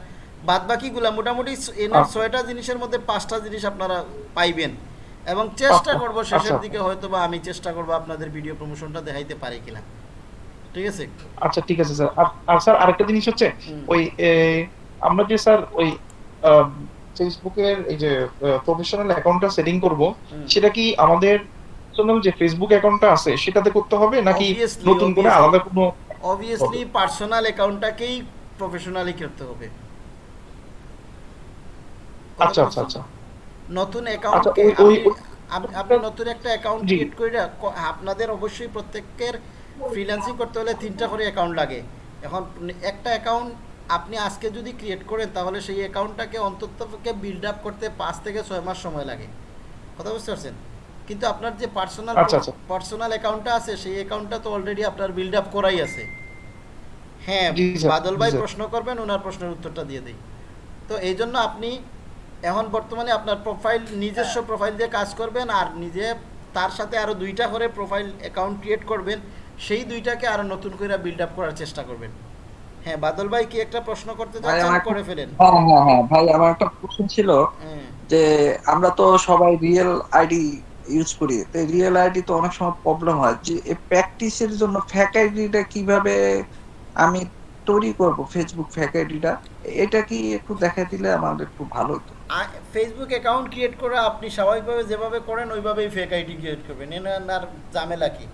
বাদ বাকিগুলা মোটামুটি এনার। ছয়টা জিনিসের মধ্যে পাঁচটা জিনিস আপনারা পাইবেন। এবং চেষ্টা আচ্ছা, করব শেষের আচ্ছা। দিকে হয়তো বা আমি চেষ্টা করব আপনাদের ভিডিও প্রমোশনটা দেখাইতে পারি কিনা। ঠিক আছে? আচ্ছা ঠিক আছে স্যার। আর- স্যার আরেকটা জিনিস হচ্ছে ওই আমরা যে স্যার ওই ফেসবুকের এই যে প্রফেশনাল অ্যাকাউন্টটা সেটিং করব সেটা কি আমাদের যে ফেসবুক অ্যাকাউন্টটা আছে সেটাতে করতে হবে নাকি নতুন করে আলাদা কোনো অবভিয়াসলি পার্সোনাল অ্যাকাউন্টটাকেই প্রফেশনালি করতে হবে। আচ্ছা আচ্ছা আচ্ছা। নতুন অ্যাকাউন্ট আচ্ছা, আপনি নতুন একটা অ্যাকাউন্ট ক্রিয়েট করে আপনাদের অবশ্যই প্রত্যেকের ফ্রিল্যান্সিং করতে হলে তিনটা করে অ্যাকাউন্ট লাগে। এখন একটা অ্যাকাউন্ট আপনি আজকে যদি ক্রিয়েট করেন তাহলে সেই অ্যাকাউন্টটাকে অন্তত বিল্ড আপ করতে পাঁচ থেকে ছয় মাস সময় লাগে। কথা বুঝতে পারছেন? কিন্তু আপনার যে পার্সোনাল। পার্সোনাল অ্যাকাউন্টটা আছে সেই অ্যাকাউন্টটা তো অলরেডি আপনার বিল্ড আপ করাই আছে। হ্যাঁ বাদল ভাই প্রশ্ন করবেন ওনার প্রশ্নের উত্তরটা দিয়ে দিই। তো এই জন্য আপনি এখন বর্তমানে আপনার প্রোফাইল নিজস্ব প্রোফাইল দিয়ে কাজ করবেন আর নিজে তার সাথে আরও দুইটা করে প্রোফাইল অ্যাকাউন্ট ক্রিয়েট করবেন। সেই দুইটাকে আরও নতুন করে বিল্ড আপ করার চেষ্টা করবেন। হ্যাঁ বাদল ভাই কি একটা প্রশ্ন করতে চাচ্ছেন? করে ফেলেন। হ্যাঁ হ্যাঁ হ্যাঁ ভাই আমার একটা প্রশ্ন ছিল হ্যাঁ। যে আমরা তো সবাই রিয়েল আইডি ইউজ করি। তো রিয়েল আইডি তো অনেক সময় প্রবলেম হয়। যে প্র্যাকটিসের জন্য ফ্যাক আইডিটা কীভাবে আমি তৈরি করব? ফেসবুক ফ্যাক আইডিটা এটা কি একটু দেখা দিলে আমার একটু ভালো হতো। ফেসবুক অ্যাকাউন্ট ক্রিয়েট করে আপনি স্বাভাবিকভাবে যেভাবে করেন ওইভাবেই ফেক আইডি ক্রিয়েট করবেন। এর আর ঝামেলা কি?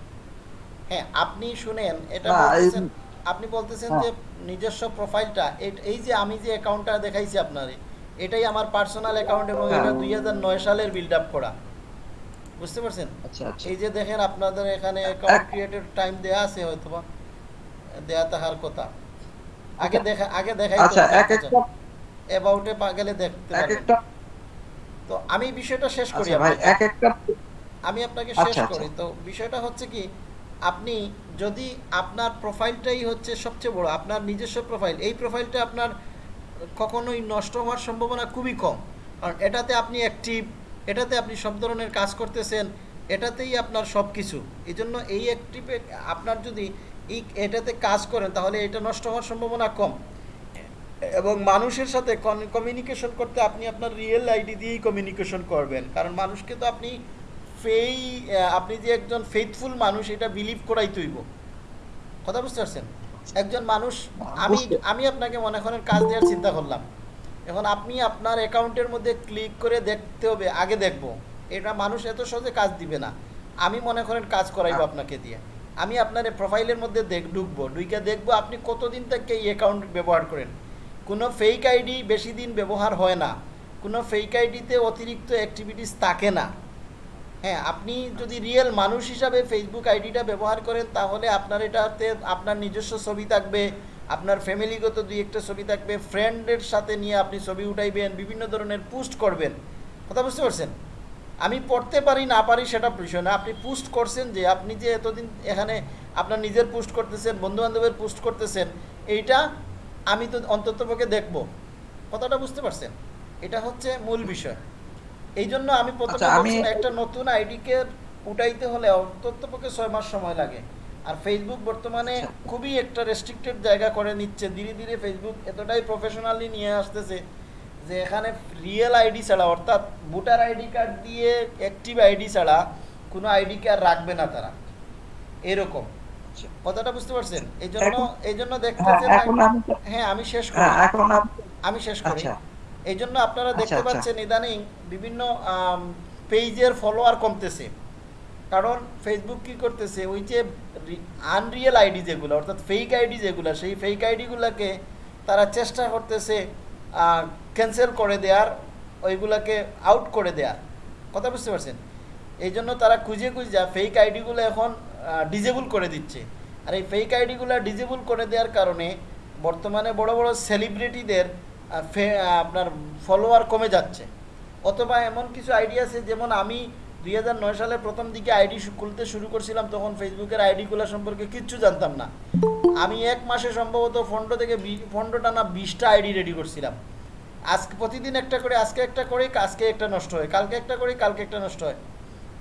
হ্যাঁ আপনি শুনেন এটা বলতেছেন আপনি বলতেছেন হ্যাঁ। যে নিজস্ব প্রোফাইলটা এই যে আমি যে অ্যাকাউন্টটা দেখাইছি আপনারে এটাই আমার পার্সোনাল অ্যাকাউন্ট এবং হ্যাঁ। এটা দুই হাজার নয় সালের বিল্ড আপ করা বুঝতে পারছেন আচ্ছা আচ্ছা এই যে দেখেন আপনাদের এখানে অ্যাকাউন্ট ক্রিয়েটের টাইম দেয়া আছে হয়তো বা দেয়া তাহার কথা আগে দেখা আগে দেখাই আচ্ছা এক একটা অ্যাবাউটে গেলে দেখতে তো আমি বিষয়টা শেষ করি আচ্ছা ভাই আপনাকে। এক একটা আমি আপনাকে আচ্ছা, শেষ আচ্ছা। করি তো বিষয়টা হচ্ছে কি আপনি যদি আপনার প্রোফাইলটাই হচ্ছে সবচেয়ে বড়, আপনার নিজস্ব প্রোফাইল এই প্রোফাইলটা আপনার কখনোই নষ্ট হওয়ার সম্ভাবনা খুবই কম। কারণ এটাতে আপনি অ্যাক্টিভ এটাতে আপনি সব ধরনের কাজ করতেছেন, এটাতেই আপনার সব কিছু এই জন্য এই অ্যাক্টিভে আপনার যদি এই এটাতে কাজ করেন, তাহলে এটা নষ্ট হওয়ার সম্ভাবনা কম। এবং মানুষের সাথে কমিউনিকেশন করতে আপনি আপনার রিয়েল আইডি দিয়েই কমিউনিকেশন করবেন। কারণ মানুষকে তো আপনি ফেই আপনি যে একজন ফেথফুল মানুষ এটা বিলিভ করাই তৈব। কথা বুঝতে পারছেন? একজন মানুষ আমি আমি আপনাকে মনে করেন কাজ দেওয়ার চিন্তা করলাম। এখন আপনি আপনার অ্যাকাউন্টের মধ্যে ক্লিক করে দেখতে হবে আগে দেখব। এটা মানুষ এত সহজে কাজ দিবে না। আমি মনে করেন কাজ করাইবো আপনাকে দিয়ে। আমি আপনার প্রোফাইলের মধ্যে দেখ ঢুকবো। ঢুকে দেখব আপনি কতদিন থেকে এই অ্যাকাউন্ট ব্যবহার করেন। কোনো ফেক আইডি বেশি দিন ব্যবহার হয় না। কোনো ফেক আইডিতে অতিরিক্ত অ্যাক্টিভিটিস থাকে না। হ্যাঁ আপনি যদি রিয়েল মানুষ হিসাবে ফেসবুক আইডিটা ব্যবহার করেন, তাহলে আপনার এটাতে আপনার নিজস্ব ছবি থাকবে, আপনার ফ্যামিলিগত দুই একটা ছবি থাকবে ফ্রেন্ডের সাথে নিয়ে আপনি ছবি উঠাইবেন, বিভিন্ন ধরনের পোস্ট করবেন। কথা বুঝতে পারছেন? আমি পড়তে পারি, না পারি সেটা বিষয় না। আপনি পোস্ট করছেন যে, আপনি যে এতদিন এখানে আপনার নিজের পোস্ট করতেছেন বন্ধু বান্ধবের পোস্ট করতেছেন, এইটা আমি তো অন্ততপক্ষে দেখব। কথাটা বুঝতে পারছেন? এটা হচ্ছে মূল বিষয়। এই জন্য আমি প্রথমে আচ্ছা, একটা নতুন আইডিকে উঠাইতে হলে অন্ততপক্ষে ছয় মাস সময় লাগে। আর ফেসবুক বর্তমানে আচ্ছা। খুবই একটা রেস্ট্রিক্টেড জায়গা করে নিচ্ছে। ধীরে ধীরে ফেসবুক এতটাই প্রফেশনালি নিয়ে আসতেছে যে এখানে রিয়েল আইডি ছাড়া অর্থাৎ ভোটার আইডি কার্ড দিয়ে অ্যাক্টিভ আইডি ছাড়া কোনো আইডি কার্ড রাখবে না তারা। এরকম। আচ্ছা। কথাটা বুঝতে পারছেন? এই জন্য এই জন্য হ্যাঁ দেখতেছেন হ্যাঁ আমি শেষ করি। হ্যাঁ আমি আমি শেষ করি। এই জন্য আপনারা আচ্ছা, দেখতে আচ্ছা। পাচ্ছেন ইদানিং বিভিন্ন পেজের ফলোয়ার কমতেছে। কারণ ফেসবুক কি করতেছে? ওই যে আনরিয়েল আইডি যেগুলো অর্থাৎ ফেক আইডি যেগুলো সেই ফেক আইডিগুলোকে তারা চেষ্টা করতেছে ক্যান্সেল করে দেওয়ার ওইগুলোকে আউট করে দেওয়ার কথা বুঝতে পারছেন? এই জন্য তারা খুঁজে খুঁজে যা ফেক আইডিগুলো এখন ডিজেবল করে দিচ্ছে। আর এই ফেক আইডিগুলো ডিজেবল করে দেওয়ার কারণে বর্তমানে বড় বড় সেলিব্রিটিদের আপনার ফলোয়ার কমে যাচ্ছে। অথবা এমন কিছু আইডি আছে, যেমন আমি দুই সালে প্রথম দিকে আইডি খুলতে শুরু করছিলাম, তখন ফেসবুকের আইডিগুলো সম্পর্কে কিচ্ছু জানতাম না। আমি এক মাসে সম্ভবত ফন্ডো থেকে ফন্ডোটা না বিশটা আইডি রেডি করছিলাম। আজকে প্রতিদিন একটা করে, আজকে একটা করে আজকে একটা নষ্ট হয়, কালকে একটা করে কালকে একটা নষ্ট হয়।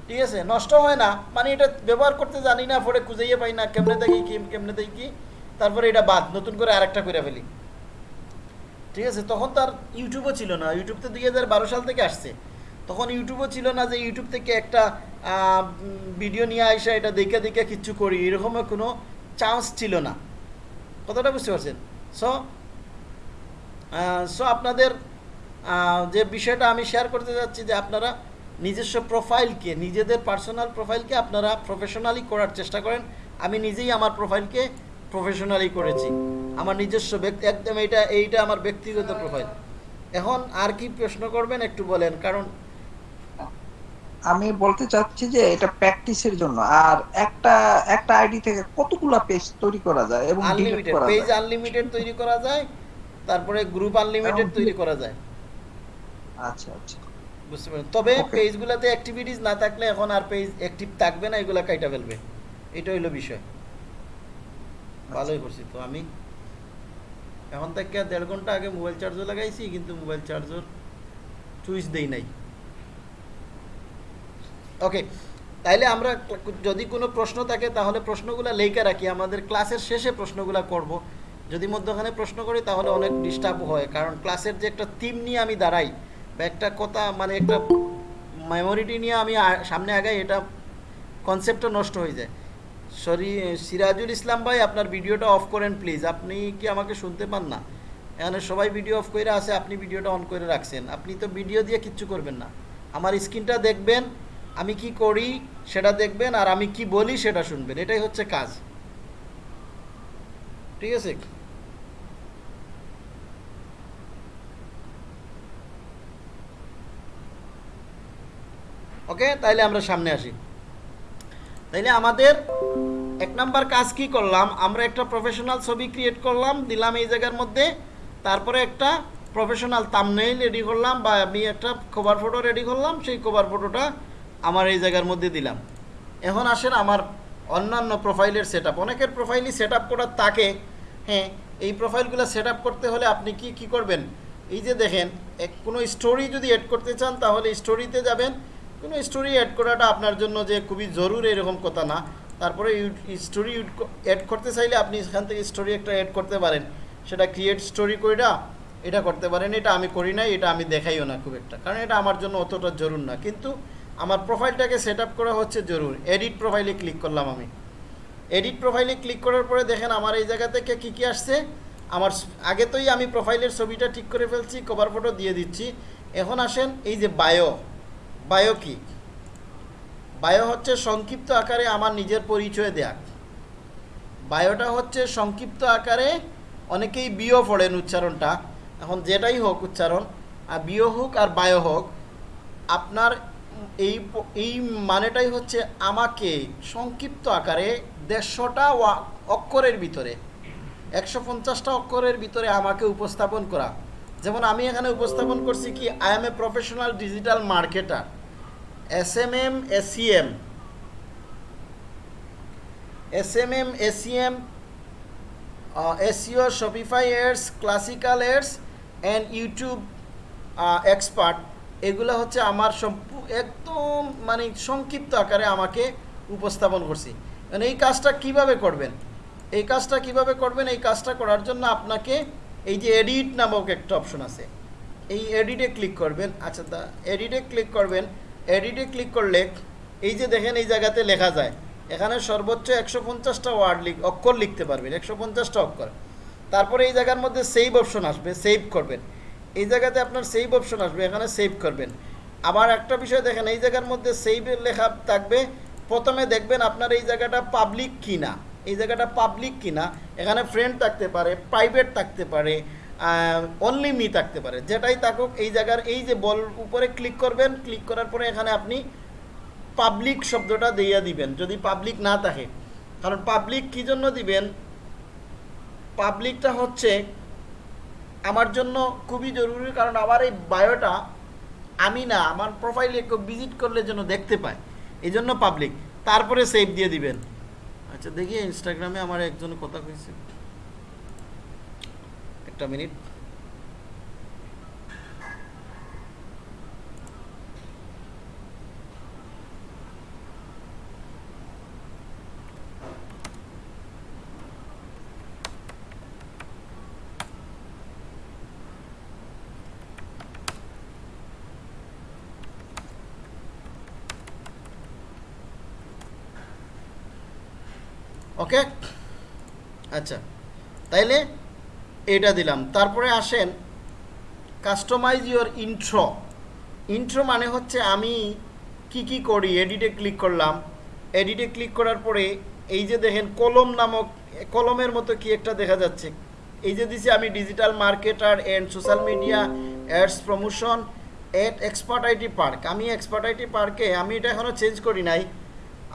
ঠিক আছে? নষ্ট হয় না মানে এটা ব্যবহার করতে জানি না, পরে খুঁজেইয়ে পাই না, কেমনে দেখি কেমনে দেখি কি, তারপরে এটা বাদ, নতুন করে আরেকটা করে ফেলি। ঠিক আছে, তখন তার ইউটিউবও ছিল না। ইউটিউব তো দুই হাজার বারো সাল থেকে আসছে। তখন ইউটিউবও ছিল না যে ইউটিউব থেকে একটা ভিডিও নিয়ে আসা এটা দেখে দেখে কিচ্ছু করি। এরকমও কোনো চান্স ছিল না। কথাটা বুঝতে পারছেন? সো সো আপনাদের যে বিষয়টা আমি শেয়ার করতে যাচ্ছি যে আপনারা নিজস্ব প্রোফাইলকে নিজেদের পার্সোনাল প্রোফাইলকে আপনারা প্রফেশনালি করার চেষ্টা করেন। আমি নিজেই আমার প্রোফাইলকে প্রফেশনালি করেছি। আমার নিজস্ব ব্যক্তি একদম এইটা এইটা আমার ব্যক্তিগত প্রোফাইল এখন আর কি প্রশ্ন করবেন একটু বলেন কারণ আমি বলতে চাচ্ছি যে এটা প্র্যাকটিসের জন্য। আর একটা একটা আইডি থেকে কতগুলা পেজ তৈরি করা যায় এবং ডিলিট আনলিমিটেড করা পেজ আনলিমিটেড তৈরি করা যায় তারপরে গ্রুপ আনলিমিটেড তৈরি করা যায়। আচ্ছা আচ্ছা। বুঝতে পারেন তবে. পেজগুলোতে অ্যাক্টিভিটিস না থাকলে এখন আর পেজ অ্যাক্টিভ থাকবে না এগুলা কাইটা ফেলবে। এটা হইল বিষয়। ভালোই করছি তো আমি। এখন থেকে দেড় ঘণ্টা আগে মোবাইল চার্জও লাগাইছি, কিন্তু মোবাইল চার্জর চুইস দেই নাই। ওকে তাইলে আমরা যদি কোনো প্রশ্ন থাকে, তাহলে প্রশ্নগুলো লেখা রাখি। আমাদের ক্লাসের শেষে প্রশ্নগুলো করব। যদি মধ্যখানে প্রশ্ন করি, তাহলে অনেক ডিস্টার্ব হয়। কারণ ক্লাসের যে একটা থিম নিয়ে আমি দাঁড়াই, বা একটা কথা মানে একটা মেমোরিটি নিয়ে আমি সামনে আগাই, এটা কনসেপ্টটা নষ্ট হয়ে যায়। সরি, সিরাজুল ইসলাম ভাই, আপনার ভিডিওটা অফ করেন প্লিজ আপনি কি আমাকে শুনতে পান না? এখানে সবাই ভিডিও অফ করে আছে, আপনি ভিডিওটা অন করে রাখছেন। আপনি তো ভিডিও দিয়ে কিচ্ছু করবেন না। আমার স্ক্রিনটা দেখবেন, আমি কি করি সেটা দেখবেন, আর আমি কি বলি সেটা শুনবেন। এটাই হচ্ছে কাজ। ঠিক আছে? ওকে তাইলে আমরা সামনে আসি। তাইলে আমাদের এক নাম্বার কাজ কি করলাম? আমরা একটা প্রফেশনাল ছবি ক্রিয়েট করলাম, দিলাম এই জায়গার মধ্যে, তারপরে একটা প্রফেশনাল তামনেইল রেডি করলাম বা আমি একটা কভার ফটো রেডি করলাম, সেই কভার ফটোটা আমার এই জায়গার মধ্যে দিলাম। এখন আসেন আমার অন্যান্য প্রোফাইলের সেট আপ অনেকের প্রোফাইলই সেট আপ করার তাকে হ্যাঁ এই প্রোফাইলগুলো সেট করতে হলে আপনি কি কি করবেন? এই যে দেখেন, এক কোনো স্টোরি যদি এড করতে চান, তাহলে স্টোরিতে যাবেন। কোনো স্টোরি অ্যাড করাটা আপনার জন্য যে খুবই জরুরি এরকম কথা না। তারপরে স্টোরি অ্যাড করতে চাইলে আপনি এখান থেকে স্টোরি একটা অ্যাড করতে পারেন। সেটা ক্রিয়েট স্টোরি কইরা এটা করতে পারেন। এটা আমি করি নাই, এটা আমি দেখাইও না খুব একটা। কারণ এটা আমার জন্য অতটা জরুর না। কিন্তু আমার প্রোফাইলটাকে সেট করা হচ্ছে জরুর। এডিট প্রোফাইলে ক্লিক করলাম আমি। এডিট প্রোফাইলে ক্লিক করার পরে দেখেন আমার এই জায়গা থেকে কী কী আসছে? আমার আগে তোই আমি প্রোফাইলের ছবিটা ঠিক করে ফেলছি কভার ফটো দিয়ে দিচ্ছি। এখন আসেন এই যে বায়ো বায়ো কি? বায়ো হচ্ছে সংক্ষিপ্ত আকারে আমার নিজের পরিচয় দেয়া। বায়োটা হচ্ছে সংক্ষিপ্ত আকারে অনেকেই বিও পড়েন উচ্চারণটা। এখন যেটাই হোক উচ্চারণ, আর বিও হোক আর বায়ো হোক, আপনার এই এই মানেটাই হচ্ছে আমাকে সংক্ষিপ্ত আকারে দেড়শোটা অক্ষরের ভিতরে, একশো পঞ্চাশটা অক্ষরের ভিতরে আমাকে উপস্থাপন করা। যেমন আমি এখানে উপস্থাপন করছি কি I am a professional digital marketer S M M SEM S M M SEM SEO Shopify ads classical ads and YouTube expert এগুলো হচ্ছে আমার একদম মানে সংক্ষিপ্ত আকারে আমাকে উপস্থাপন করছি। মানে এই কাজটা কীভাবে করবেন? এই কাজটা কীভাবে করবেন? এই কাজটা করার জন্য আপনাকে এই যে এডিট নামক একটা অপশন আছে, এই এডিটে ক্লিক করবেন আচ্ছা দা এডিটে ক্লিক করবেন এডিটে ক্লিক করলে এই যে দেখেন এই জায়গাতে লেখা যায়, এখানে সর্বোচ্চ একশো পঞ্চাশটা ওয়ার্ড লিখ অক্ষর লিখতে পারবেন, একশো পঞ্চাশটা অক্ষর। তারপরে এই জায়গার মধ্যে সেভ অপশন আসবে সেভ করবেন। এই জায়গাতে আপনার সেভ অপশন আসবে, এখানে সেভ করবেন। আবার একটা বিষয় দেখেন, এই জায়গার মধ্যে সেভ লেখা থাকবে, প্রথমে দেখবেন আপনার এই জায়গাটা পাবলিক কিনা। এই জায়গাটা পাবলিক কিনা, এখানে ফ্রেন্ড থাকতে পারে প্রাইভেট থাকতে পারে অনলি মি থাকতে পারে। যেটাই থাকুক, এই জায়গার, এই যে বল উপরে ক্লিক করবেন ক্লিক করার পরে এখানে আপনি পাবলিক শব্দটা দিয়ে দিবেন, যদি পাবলিক না থাকে। কারণ পাবলিক কী জন্য দিবেন? পাবলিকটা হচ্ছে আমার জন্য খুবই জরুরি, কারণ আমার এই বায়োটা আমি না, আমার প্রোফাইলে কেউ ভিজিট করলে যেন দেখতে পায়। এই জন্য পাবলিক তারপরে সেভ দিয়ে দিবেন। আচ্ছা দেখি ইনস্টাগ্রামে আমার একজন কথা কইছে। একটা মিনিট। ওকে? আচ্ছা তাইলে এটা দিলাম। তারপরে আসেন কাস্টমাইজ ইওর ইন্ট্রো ইন্ট্রো মানে হচ্ছে আমি কি কি করি এডিটে ক্লিক করলাম। এডিটে ক্লিক করার পরে এই যে দেখেন, কলম নামক, কলমের মতো কি একটা দেখা যাচ্ছে। এই যে দিছি আমি digital marketer and social media ads promotion at expert IT park আমি এক্সপার্ট আইটি পার্কে আমি এটা এখনও চেঞ্জ করি নাই।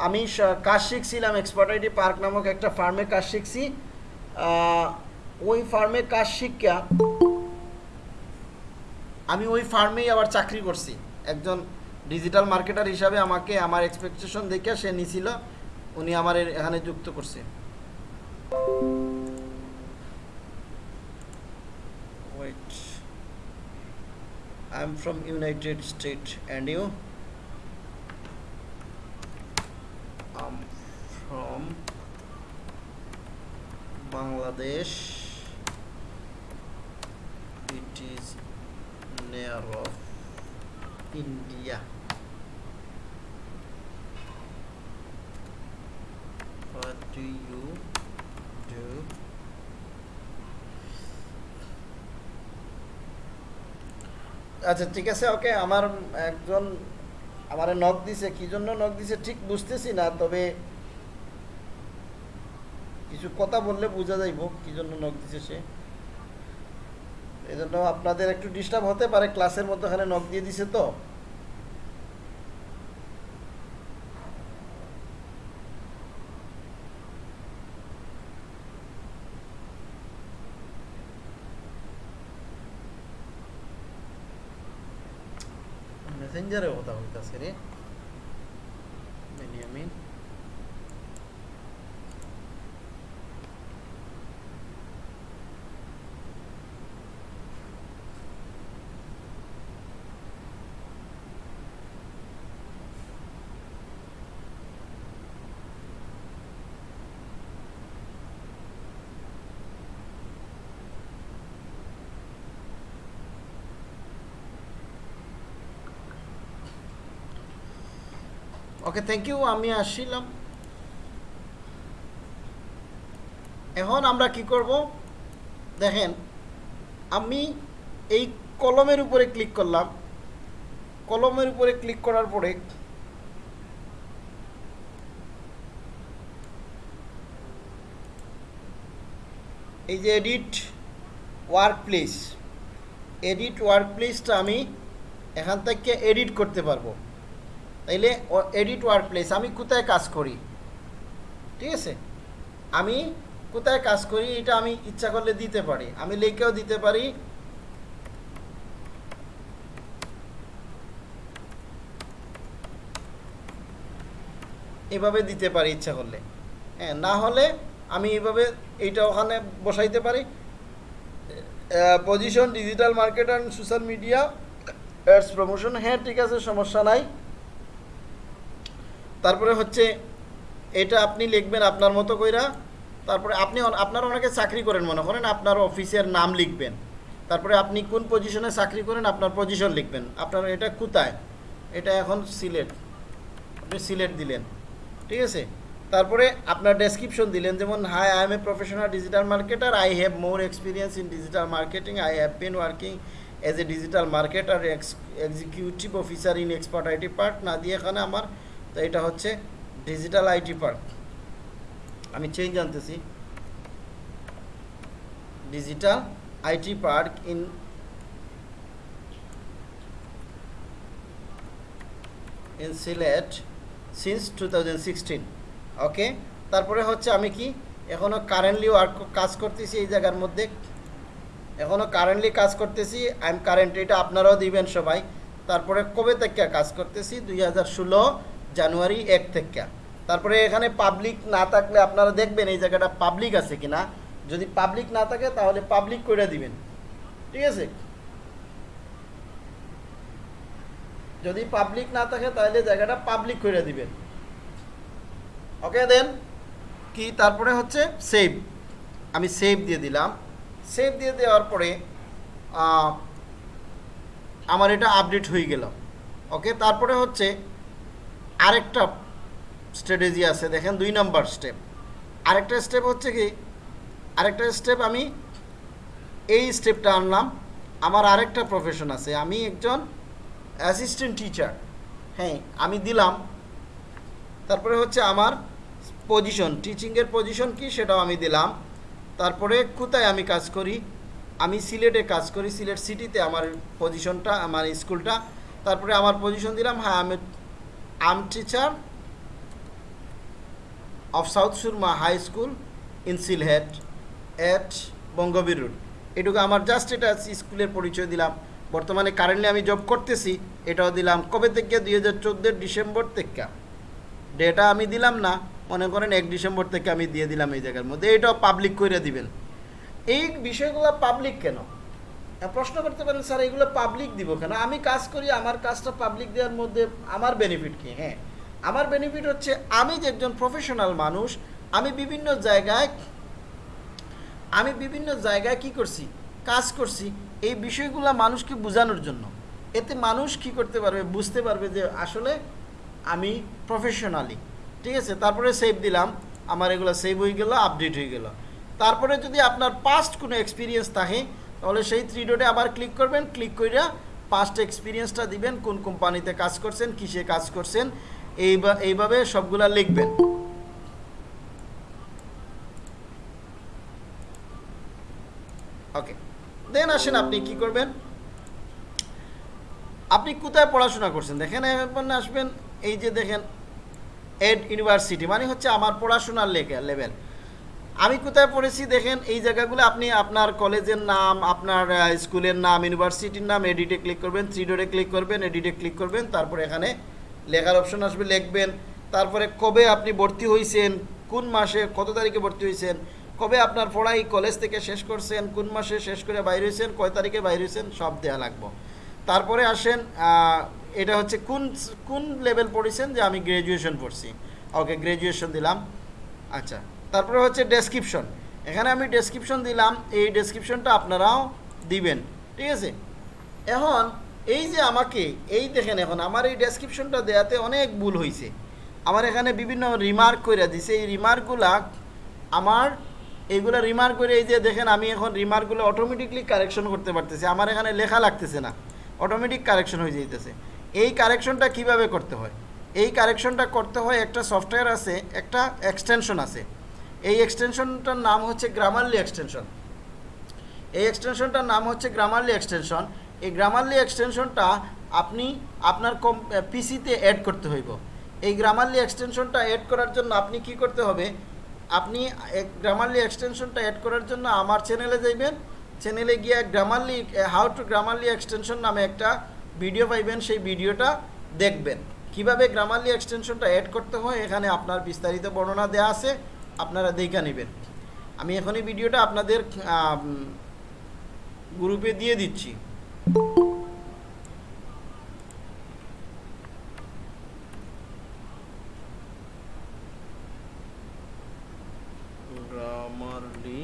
আমি কাজ শিখছিলাম এক্সপার্ট আইটি পার্ক নামক একটা ফার্মে কাজ শিখছি। ওই ফার্মে কাজ শিক্ষা আমি ওই ফার্মেই আবার চাকরি করছি। একজন ডিজিটাল মার্কেটার হিসাবে আমাকে আমার এক্সপেকটেশন দেখে সে নিছিল, উনি আমার এখানে যুক্ত করছে। Wait I am from United State and you um, from Bangladesh it is near of India what do you do আচ্ছা ঠিক আছে ওকে আমার একজন আমারে নখ দিছে কি জন্য নখ দিছে ঠিক বুঝতেছি না, তবে কিছু কথা বললে বোঝা যাইব কি জন্য নখ দিছে সে। এই জন্য আপনাদের একটু ডিস্টার্ব হতে পারে ক্লাসের মধ্যে মধ্যখানে নখ দিয়ে দিছে তো। মেসেঞ্জারে কথা Itaceré. ওকে থ্যাংক ইউ আমি আসছিলাম। এখন আমরা কি করব? দেখেন, আমি এই কলমের উপরে ক্লিক করলাম। কলমের উপরে ক্লিক করার পরে এই যে edit work place edit work প্লেসটা আমি এখান থেকে এডিট করতে পারব। তাইলে এডিট ওয়ার্ক প্লেস আমি কোথায় কাজ করি? ঠিক আছে? আমি কোথায় কাজ করি এটা আমি ইচ্ছা করলে দিতে পারি। আমি লিখেও দিতে পারি। এভাবে দিতে পারি ইচ্ছা করলে। হ্যাঁ না হলে আমি এভাবে এইটা ওখানে বসাইতে পারি। Position digital market and social media ads promotion হ্যাঁ ঠিক আছে, সমস্যা নাই। তারপরে হচ্ছে এটা আপনি লিখবেন আপনার মতো কইরা, তারপরে আপনি আপনারা অনেকে চাকরি করেন মনে করেন, আপনার অফিসের নাম লিখবেন। তারপরে আপনি কোন পজিশনে চাকরি করেন, আপনার পজিশন লিখবেন। আপনার এটা কোথায়? এটা এখন সিলেট। আপনি সিলেট দিলেন। ঠিক আছে? তারপরে আপনার ডেসক্রিপশন দিলেন, যেমন hi I am a professional digital marketer I have more experience in digital marketing I have been working as a digital marketer executive officer in expert IT part না দিয়ে এখানে আমার তো এটা হচ্ছে ডিজিটাল আইটি পার্ক আমি চেঞ্জ আনতেছি। Digital IT park in in Sylhet since two okay তারপরে হচ্ছে আমি কি এখনও কারেন্টলি ওয়ার্ক কাজ করতেছি এই জায়গার মধ্যে। এখনও কারেন্টলি কাজ করতেছি আই এম কারেন্ট এটা আপনারাও দিবেন সবাই। তারপরে কবে থেকে কাজ করতেছি? দুই হাজার ষোলো জানুয়ারি এক থেকে। তারপরে এখানে পাবলিক না থাকলে আপনারা দেখবেন এই জায়গাটা পাবলিক আছে কিনা। যদি পাবলিক না থাকে, তাহলে পাবলিক করে দিবেন। ঠিক আছে? যদি পাবলিক না থাকে, তাহলে জায়গাটা পাবলিক করে দিবেন। ওকে দেন কি? তারপরে হচ্ছে সেভ আমি সেভ দিয়ে দিলাম। সেভ দিয়ে দেওয়ার পরে আমার এটা আপডেট হয়ে গেল। ওকে তারপরে হচ্ছে আরেকটা স্ট্র্যাটেজি আছে, দেখেন দুই নাম্বার স্টেপ আরেকটা স্টেপ হচ্ছে কি? আরেকটা স্টেপ আমি এই স্টেপটা আনলাম। আমার আরেকটা প্রফেশন আছে। আমি একজন অ্যাসিস্ট্যান্ট টিচার হ্যাঁ আমি দিলাম। তারপরে হচ্ছে আমার পজিশন টিচিংয়ের পজিশন কি সেটাও আমি দিলাম। তারপরে কোথায় আমি কাজ করি? আমি সিলেটে কাজ করি। সিলেট সিটিতে আমার পজিশনটা আমার স্কুলটা তারপরে আমার পজিশন দিলাম। হ্যাঁ আমি am teacher of South Surma high school in Sylhet at Bangabir road এটুকু আমার জাস্ট এটা স্কুলের পরিচয় দিলাম। বর্তমানে কারেন্টলি আমি জব করতেছি, এটাও দিলাম। কবে থেকে? দুই হাজার চোদ্দোর ডিসেম্বর থেকে। ডেটা আমি দিলাম না, মনে করেন এক ডিসেম্বর থেকে আমি দিয়ে দিলাম এই জায়গার মধ্যে। এটাও পাবলিক করে দিবেন। এই বিষয়গুলো পাবলিক কেন? প্রশ্ন করতে পারেন, স্যার, এগুলো পাবলিক দিব কেন? আমি কাজ করি, আমার কাজটা পাবলিক দেওয়ার মধ্যে আমার বেনিফিট কি? হ্যাঁ আমার বেনিফিট হচ্ছে আমি যে একজন প্রফেশনাল মানুষ, আমি বিভিন্ন জায়গায়, আমি বিভিন্ন জায়গায় কি করছি? কাজ করছি এই বিষয়গুলো মানুষকে বোঝানোর জন্য। এতে মানুষ কি করতে পারবে? বুঝতে পারবে যে আসলে আমি প্রফেশনালি ঠিক আছে? তারপরে সেভ দিলাম, আমার এগুলো সেভ হয়ে গেল আপডেট হয়ে গেল। তারপরে যদি আপনার পাস্ট কোনো এক্সপিরিয়েন্স থাকে তাহলে সেই থ্রি ডটে আবার ক্লিক করবেন ক্লিক কইরা পাস্ট এক্সপিরিয়েন্সটা দিবেন, কোন কোম্পানিতে কাজ করছেন, কিসে কাজ করছেন, এইবা, এইভাবে সবগুলা লিখবেন। ওকে দেন আসেন আপনি কি করবেন? আপনি কোথায় পড়াশোনা করছেন? দেখেন এখন আসবেন, এই যে দেখেন এড ইউনিভার্সিটি মানে হচ্ছে আমার পড়াশোনার লেভেল আমি কোথায় পড়েছি দেখেন, এই জায়গাগুলো আপনি আপনার কলেজের নাম, আপনার স্কুলের নাম, ইউনিভার্সিটির নাম এডিটে ক্লিক করবেন থ্রি ডোরে ক্লিক করবেন এডিটে ক্লিক করবেন, তারপর এখানে লেখার অপশন আসবে, লিখবেন। তারপরে কবে আপনি ভর্তি হয়েছেন কোন মাসে, কত তারিখে ভর্তি হয়েছেন কবে আপনার পড়াই কলেজ থেকে শেষ করছেন, কোন মাসে শেষ করে বাইর হয়েছেন কয় তারিখে বাইর হয়েছেন সব দেওয়া লাগবে। তারপরে আসেন এটা হচ্ছে কোন কোন লেভেল পড়েছেন যে আমি গ্র্যাজুয়েশন পড়ছি? ওকে গ্র্যাজুয়েশন দিলাম। আচ্ছা। তারপরে হচ্ছে ডেসক্রিপশন এখানে আমি ডেসক্রিপশন দিলাম, এই ডেসক্রিপশনটা আপনারাও দিবেন, ঠিক আছে? এখন এই যে আমাকে, এই দেখেন এখন, আমার এই ডেসক্রিপশনটা দেওয়াতে অনেক ভুল হয়েছে আমার এখানে বিভিন্ন রিমার্ক করে দিছে, এই রিমার্কগুলা আমার, এইগুলো রিমার্ক করে এই যে দেখেন, আমি এখন রিমার্কগুলো অটোমেটিকলি কারেকশন করতে পারতেছি, আমার এখানে লেখা লাগতেছে না অটোমেটিক কারেকশন হয়ে যাইতেছে। এই কারেকশনটা কীভাবে করতে হয়? এই কারেকশনটা করতে হয়, একটা সফটওয়্যার আছে, একটা এক্সটেনশন আছে। এই এক্সটেনশনটার নাম হচ্ছে গ্রামারলি এক্সটেনশন এই এক্সটেনশনটার নাম হচ্ছে গ্রামারলি এক্সটেনশন এই গ্রামারলি এক্সটেনশনটা আপনি আপনার কম পিসিতে অ্যাড করতে হইব। এই গ্রামারলি এক্সটেনশনটা অ্যাড করার জন্য আপনি কি করতে হবে? আপনি গ্রামারলি এক্সটেনশনটা অ্যাড করার জন্য আমার চ্যানেলে যাইবেন। চ্যানেলে গিয়ে Grammarly how to Grammarly extension নামে একটা ভিডিও পাইবেন। সেই ভিডিওটা দেখবেন। কীভাবে গ্রামারলি এক্সটেনশনটা অ্যাড করতে হয়, এখানে আপনার বিস্তারিত বর্ণনা দেওয়া আছে। আপনারা দেখা নেবেন। আমি এখনই ভিডিওটা আপনাদের গ্রুপে দিয়ে দিচ্ছি গ্রামারলি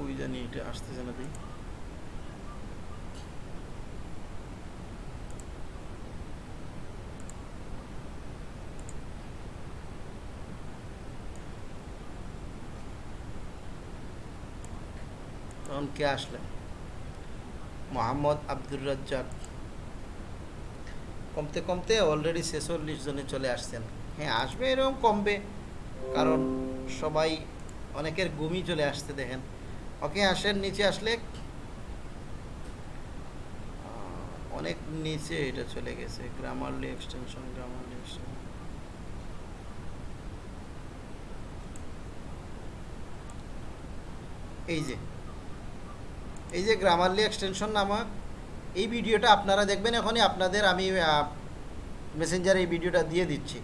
ওই জানি এটা আসতেছে না দেখি তখন কে আসলেন? মোহাম্মদ আব্দুর রাজ্জাক। কমতে কমতে অলরেডি ছেচল্লিশ জনে চলে আসছেন। হ্যাঁ আসবে এরকম কমবে। কারণ সবাই অনেকের ঘুমই চলে আসতে দেখেন। ওকে আসেন, নিচে আসলে অনেক নিচে এটা চলে গেছে। গ্রামারলি এক্সটেনশন গ্রামারলি এক্সটেনশন এই যে এই যে গ্রামারলি এক্সটেনশন নামা এই ভিডিওটা আপনারা দেখবেন এখনই, আপনাদের আমি মেসেঞ্জারে এই ভিডিওটা দিয়ে দিচ্ছি।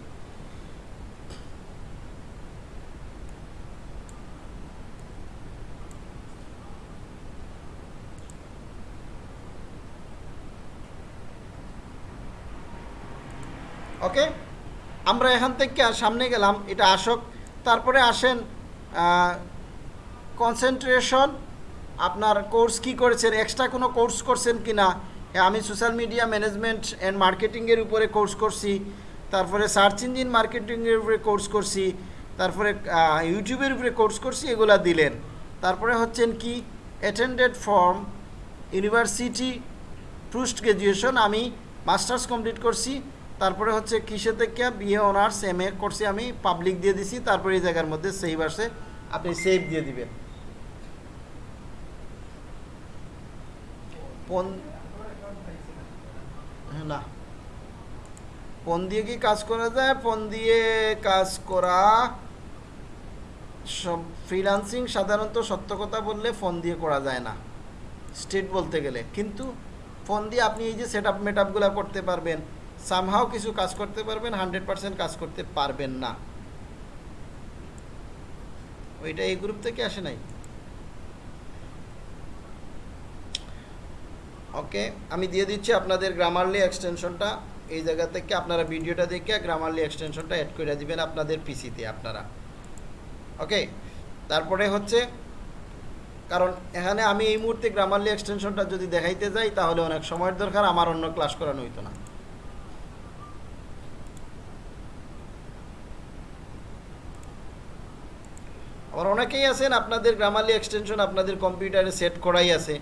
ওকে আমরা এখান থেকে সামনে গেলাম, এটা আসক। তারপরে আসেন কনসেন্ট্রেশন আপনার কোর্স কি করেছেন এক্সট্রা কোনো কোর্স করছেন কি না আমি সোশ্যাল মিডিয়া ম্যানেজমেন্ট অ্যান্ড মার্কেটিংয়ের উপরে কোর্স করছি, তারপরে সার্চ ইঞ্জিন মার্কেটিংয়ের উপরে কোর্স করছি, তারপরে ইউটিউবের উপরে কোর্স করছি, এগুলা দিলেন। তারপরে হচ্ছেন কি attended from university post graduation আমি মাস্টার্স কমপ্লিট করছি, তারপরে হচ্ছে কিসে থেকে বিএ অনার্স এম এ করছি আমি পাবলিক দিয়ে দিছি, তারপরে এই জায়গার মধ্যে সেভ আসে, আপনি সেভ দিয়ে দিবেন। ফোন হ্যাঁ, না। ফোন দিয়ে কি কাজ করা যায়? ফোন দিয়ে কাজ করা সব ফ্রিলান্সিং সাধারণত সত্য কথা বললে ফোন দিয়ে করা যায় না স্টেট বলতে গেলে। কিন্তু ফোন দিয়ে আপনি এই যে সেট আপ মেট করতে পারবেন সামহাও কিছু কাজ করতে পারবেন হান্ড্রেড পার্সেন্ট কাজ করতে পারবেন না। ওইটা এই গ্রুপ থেকে আসে নাই? ওকে আমি দিয়ে দিচ্ছি আপনাদের গ্রামারলি এক্সটেনশনটা এই জায়গা থেকে আপনারা ভিডিওটা দেখে গ্রামারলি এক্সটেনশনটা অ্যাড করে দিবেন আপনাদের পিসিতে আপনারা। ওকে তারপরে হচ্ছে, কারণ এখানে আমি এই মুহূর্তে গ্রামারলি এক্সটেনশনটা যদি দেখাইতে যাই, তাহলে অনেক সময়ের দরকার, আমার অন্য ক্লাস করানো হইতো না। আবার অনেকেই আছেন, আপনাদের গ্রামারলি এক্সটেনশন আপনাদের কম্পিউটারে সেট করাই আছে।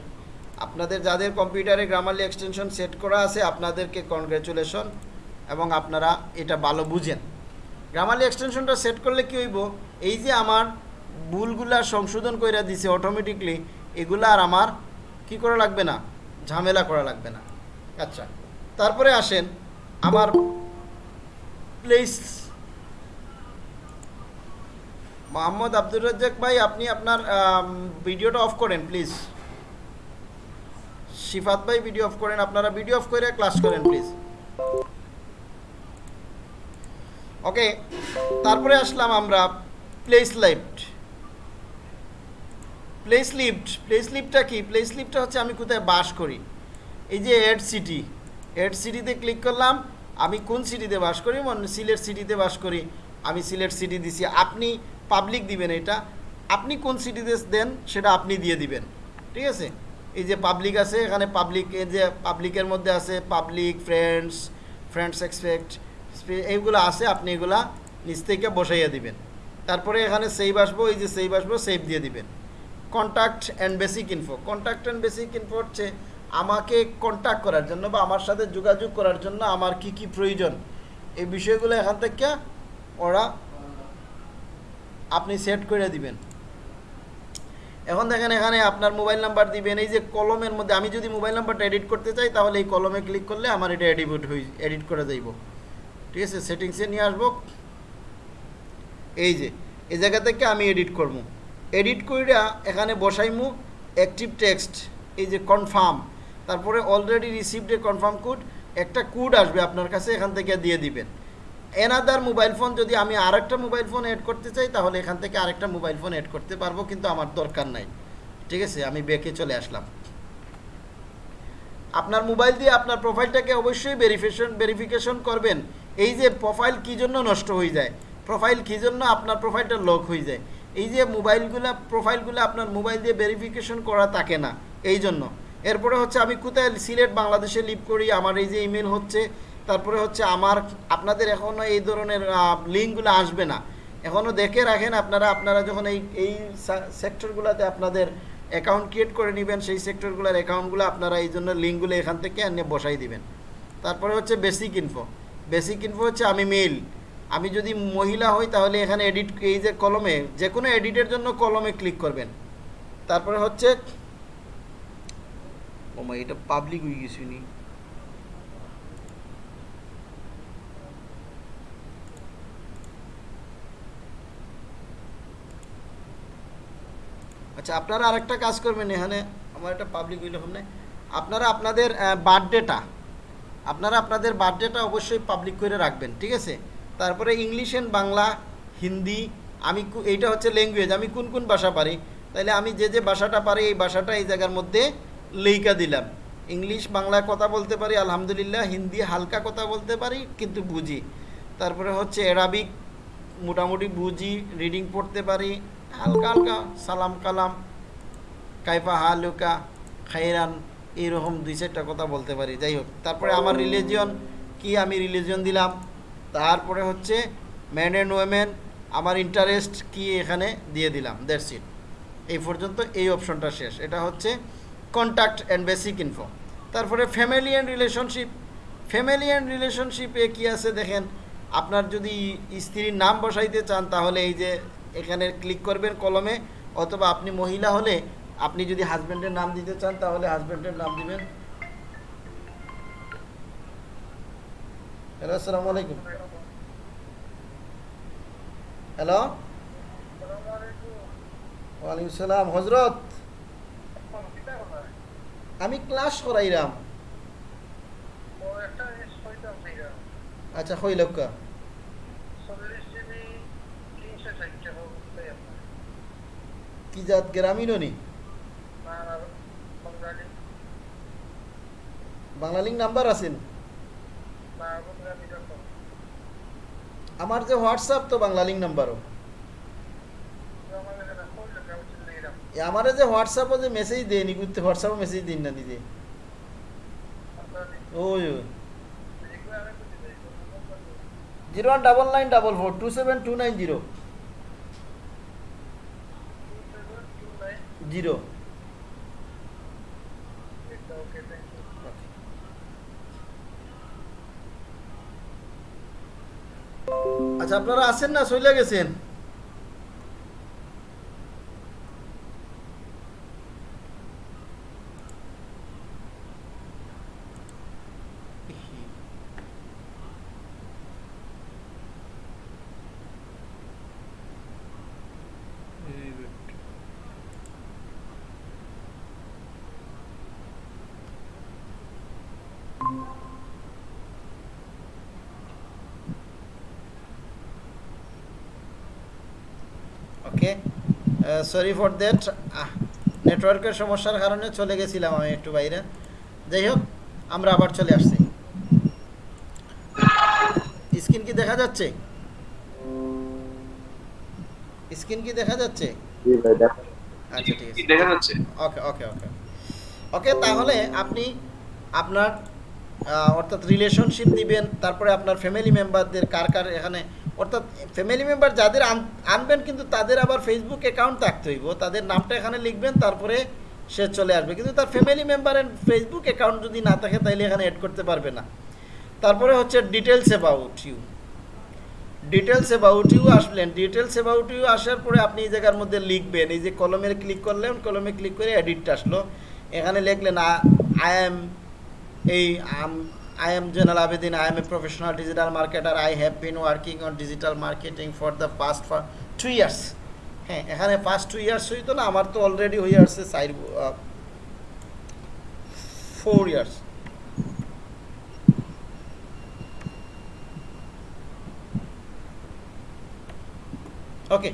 আপনাদের যাদের কম্পিউটারে গ্রামারলি এক্সটেনশন সেট করা আছে, আপনাদেরকে কনগ্রেচুলেশন এবং আপনারা এটা ভালো বুঝেন। গ্রামারলি এক্সটেনশনটা সেট করলে কি হইব? এই যে আমার ভুলগুলা সংশোধন কইরা দিছে অটোমেটিকলি এগুলো আর আমার কি করা লাগবে না? ঝামেলা করা লাগবে না। আচ্ছা তারপরে আসেন আমার প্লেস মোহাম্মদ আব্দুর রাজ্জাক ভাই, আপনি আপনার ভিডিওটা অফ করেন প্লিজ শিফাত ভাই ভিডিও অফ করেন, আপনারা ভিডিও অফ করে ক্লাস করেন প্লিজ ওকে তারপরে আসলাম আমরা place lived place lived place লিফটটা কি? প্লেস লিফটটা হচ্ছে আমি কোথায় বাস করি? এই যে এড সিটি এড সিটিতে ক্লিক করলাম, আমি কোন সিটিতে বাস করি? মনে সিলেট সিটিতে বাস করি। আমি সিলেট সিটি দিছি। আপনি পাবলিক দিবেন এটা। আপনি কোন সিটিতে দেন, সেটা আপনি দিয়ে দিবেন। ঠিক আছে? এই যে পাবলিক আছে, এখানে পাবলিক এই যে পাবলিকের মধ্যে আছে পাবলিক ফ্রেন্ডস ফ্রেন্ডস এক্সপেক্ট এইগুলো আছে, আপনি এগুলা নিচ থেকে বসাইয়া দিবেন। তারপরে এখানে সেভ আসব, এই যে সেভ আসব সেভ দিয়ে দিবেন। Contact and basic info contact and basic info হচ্ছে আমাকে কন্ট্যাক্ট করার জন্য বা আমার সাথে যোগাযোগ করার জন্য আমার কি কি প্রয়োজন, এই বিষয়গুলো এখান থেকে ওরা আপনি সেট করে দিবেন। এখন দেখেন এখানে আপনার মোবাইল নাম্বার দিবেন, এই যে কলমের মধ্যে, আমি যদি মোবাইল নাম্বারটা এডিট করতে চাই, তাহলে এই কলমে ক্লিক করলে আমার এটা এডিট হয়ে এডিট করে যাইব ঠিক আছে? সেটিংসে নিয়ে আসব। এই যে, এই জায়গা থেকে আমি এডিট করব। এডিট কইরা এখানে বসাইমু অ্যাক্টিভ টেক্সট এই যে কনফার্ম তারপরে already received a confirm code একটা কোড আসবে আপনার কাছে, এখান থেকে দিয়ে দিবেন। এনাদার মোবাইল ফোন যদি আমি আরেকটা মোবাইল ফোন অ্যাড করতে চাই, তাহলে এখান থেকে আরেকটা মোবাইল ফোন অ্যাড করতে পারব, কিন্তু আমার দরকার নাই। ঠিক আছে? আমি বেঁকে চলে আসলাম। আপনার মোবাইল দিয়ে আপনার প্রোফাইলটাকে অবশ্যই ভেরিফিকেশন ভেরিফিকেশন করবেন। এই যে প্রোফাইল কী জন্য নষ্ট হয়ে যায়? প্রোফাইল কী জন্য আপনার প্রোফাইলটা লক হয়ে যায়? এই যে মোবাইলগুলো প্রোফাইলগুলো আপনার মোবাইল দিয়ে ভেরিফিকেশন করা থাকে না, এই জন্য। এরপরে হচ্ছে আমি কোথায় সিলেট, বাংলাদেশে লিভ করি, আমার এই যে ইমেল হচ্ছে তারপরে হচ্ছে আমার, আপনাদের এখনও এই ধরনের লিঙ্কগুলো আসবে না। এখনও দেখে রাখেন আপনারা আপনারা যখন এই এই সেক্টরগুলোতে আপনাদের অ্যাকাউন্ট ক্রিয়েট করে নেবেন, সেই সেক্টরগুলোর অ্যাকাউন্টগুলো আপনারা এই জন্য লিঙ্কগুলো এখান থেকে এনে বসাই দিবেন। তারপরে হচ্ছে বেসিক ইনফো বেসিক ইনফো হচ্ছে আমি মেল আমি যদি মহিলা হই তাহলে এখানে এডিট এই যে কলমে, যে কোনো এডিটের জন্য কলমে ক্লিক করবেন। তারপরে হচ্ছে, ও এটা পাবলিক হয়ে গেছি নি আচ্ছা আপনারা আরেকটা কাজ করবেন, এখানে আমার একটা পাবলিক হইলে হবে না আপনারা আপনাদের বার্থডেটা আপনারা আপনাদের বার্থডেটা অবশ্যই পাবলিক করে রাখবেন, ঠিক আছে? তারপরে ইংলিশ অ্যান্ড বাংলা, হিন্দি, আমি এইটা হচ্ছে ল্যাঙ্গুয়েজ আমি কোন কোন ভাষা পারি? তাহলে আমি যে যে ভাষাটা পারি, এই ভাষাটা এই জায়গার মধ্যে লেইকা দিলাম। ইংলিশ বাংলায় কথা বলতে পারি, আলহামদুলিল্লাহ। হিন্দি, হালকা কথা বলতে পারি, কিন্তু বুঝি। তারপরে হচ্ছে অ্যারাবিক মোটামুটি বুঝি রিডিং পড়তে পারি। হালকা হালকা সালাম কালাম। কাইফা হালুকা, খাইরান, এইরকম দুই চারটা কথা বলতে পারি। যাই হোক, তারপরে আমার রিলিজিয়ন কি আমি রিলিজিয়ন দিলাম? তারপরে হচ্ছে ম্যান অ্যান্ড ওয়েমেন আমার ইন্টারেস্ট কি এখানে দিয়ে দিলাম। দ্যাটস ইট এই পর্যন্ত এই অপশনটা শেষ। এটা হচ্ছে কন্ট্যাক্ট অ্যান্ড বেসিক ইনফো তারপরে family and relationship family and রিলেশনশিপে কী আছে দেখেন? আপনার যদি স্ত্রীর নাম বসাইতে চান, তাহলে এই যে এখানে ক্লিক করবেন কলমে অথবা আপনি মহিলা হলে আপনি যদি হাজব্যান্ডের নাম দিতে চান তাহলে হাজব্যান্ডের নাম দিবেন। হ্যালো আসসালামু আলাইকুম। হ্যালো ওয়ালাইকুম সালাম। হজরত আমি ক্লাস করাইলাম। আচ্ছা হইলকা কি জাত গ্রামীণ নি বাংলা লিঙ্ক নাম্বার আছেন আমার যে হোয়াটসঅ্যাপ, তো বাংলা লিঙ্ক নাম্বারও আমার যে হোয়াটসঅ্যাপও যে মেসেজ দেয় নি করতে হোয়াটসঅ্যাপও মেসেজ দিন না নিজে ওই। Zero one double nine double four, two seven two nine zero. Zero. আচ্ছা আপনারা আছেন না? চলে গেছেন ওকে সরি ফর দ্যাট নেটওয়ার্কের সমস্যার কারণে চলে গেছিলাম আমি একটু বাইরে। যাই হোক আমরা আবার চলে আসছি। স্ক্রিন কি দেখা যাচ্ছে? স্ক্রিন কি দেখা যাচ্ছে? আচ্ছা ঠিক আছে। দেখা যাচ্ছে। ওকে ওকে ওকে। ওকে তাহলে আপনি আপনার অর্থাৎ রিলেশনশিপ দিবেন তারপরে আপনার ফ্যামিলি মেম্বারদের কার কার এখানে অর্থাৎ ফ্যামিলি মেম্বার যাদের আনবেন কিন্তু তাদের আবার ফেসবুক অ্যাকাউন্ট থাকতে হইব। তাদের নামটা এখানে লিখবেন, তারপরে সে চলে আসবে। কিন্তু তার ফ্যামিলি মেম্বারের ফেসবুক অ্যাকাউন্ট যদি না থাকে তাহলে এখানে অ্যাড করতে পারবে না। তারপরে হচ্ছে details about you details about you আসলেন। ডিটেলস অ্যাবাউট ইউ আসার পরে আপনি এই জায়গার মধ্যে লিখবেন। এই যে কলমের ক্লিক করলেন কলমে ক্লিক করে এডিটটা আসলো। এখানে লিখলেন আই এম এই I am Joynal Abedin I am a professional digital marketer I have been working on digital marketing for the past for two years হ্যাঁ এখানে পাস্ট টু ইয়ার্স হইতো না আমার তো অলরেডি হয়ে আসছে side four years Okay.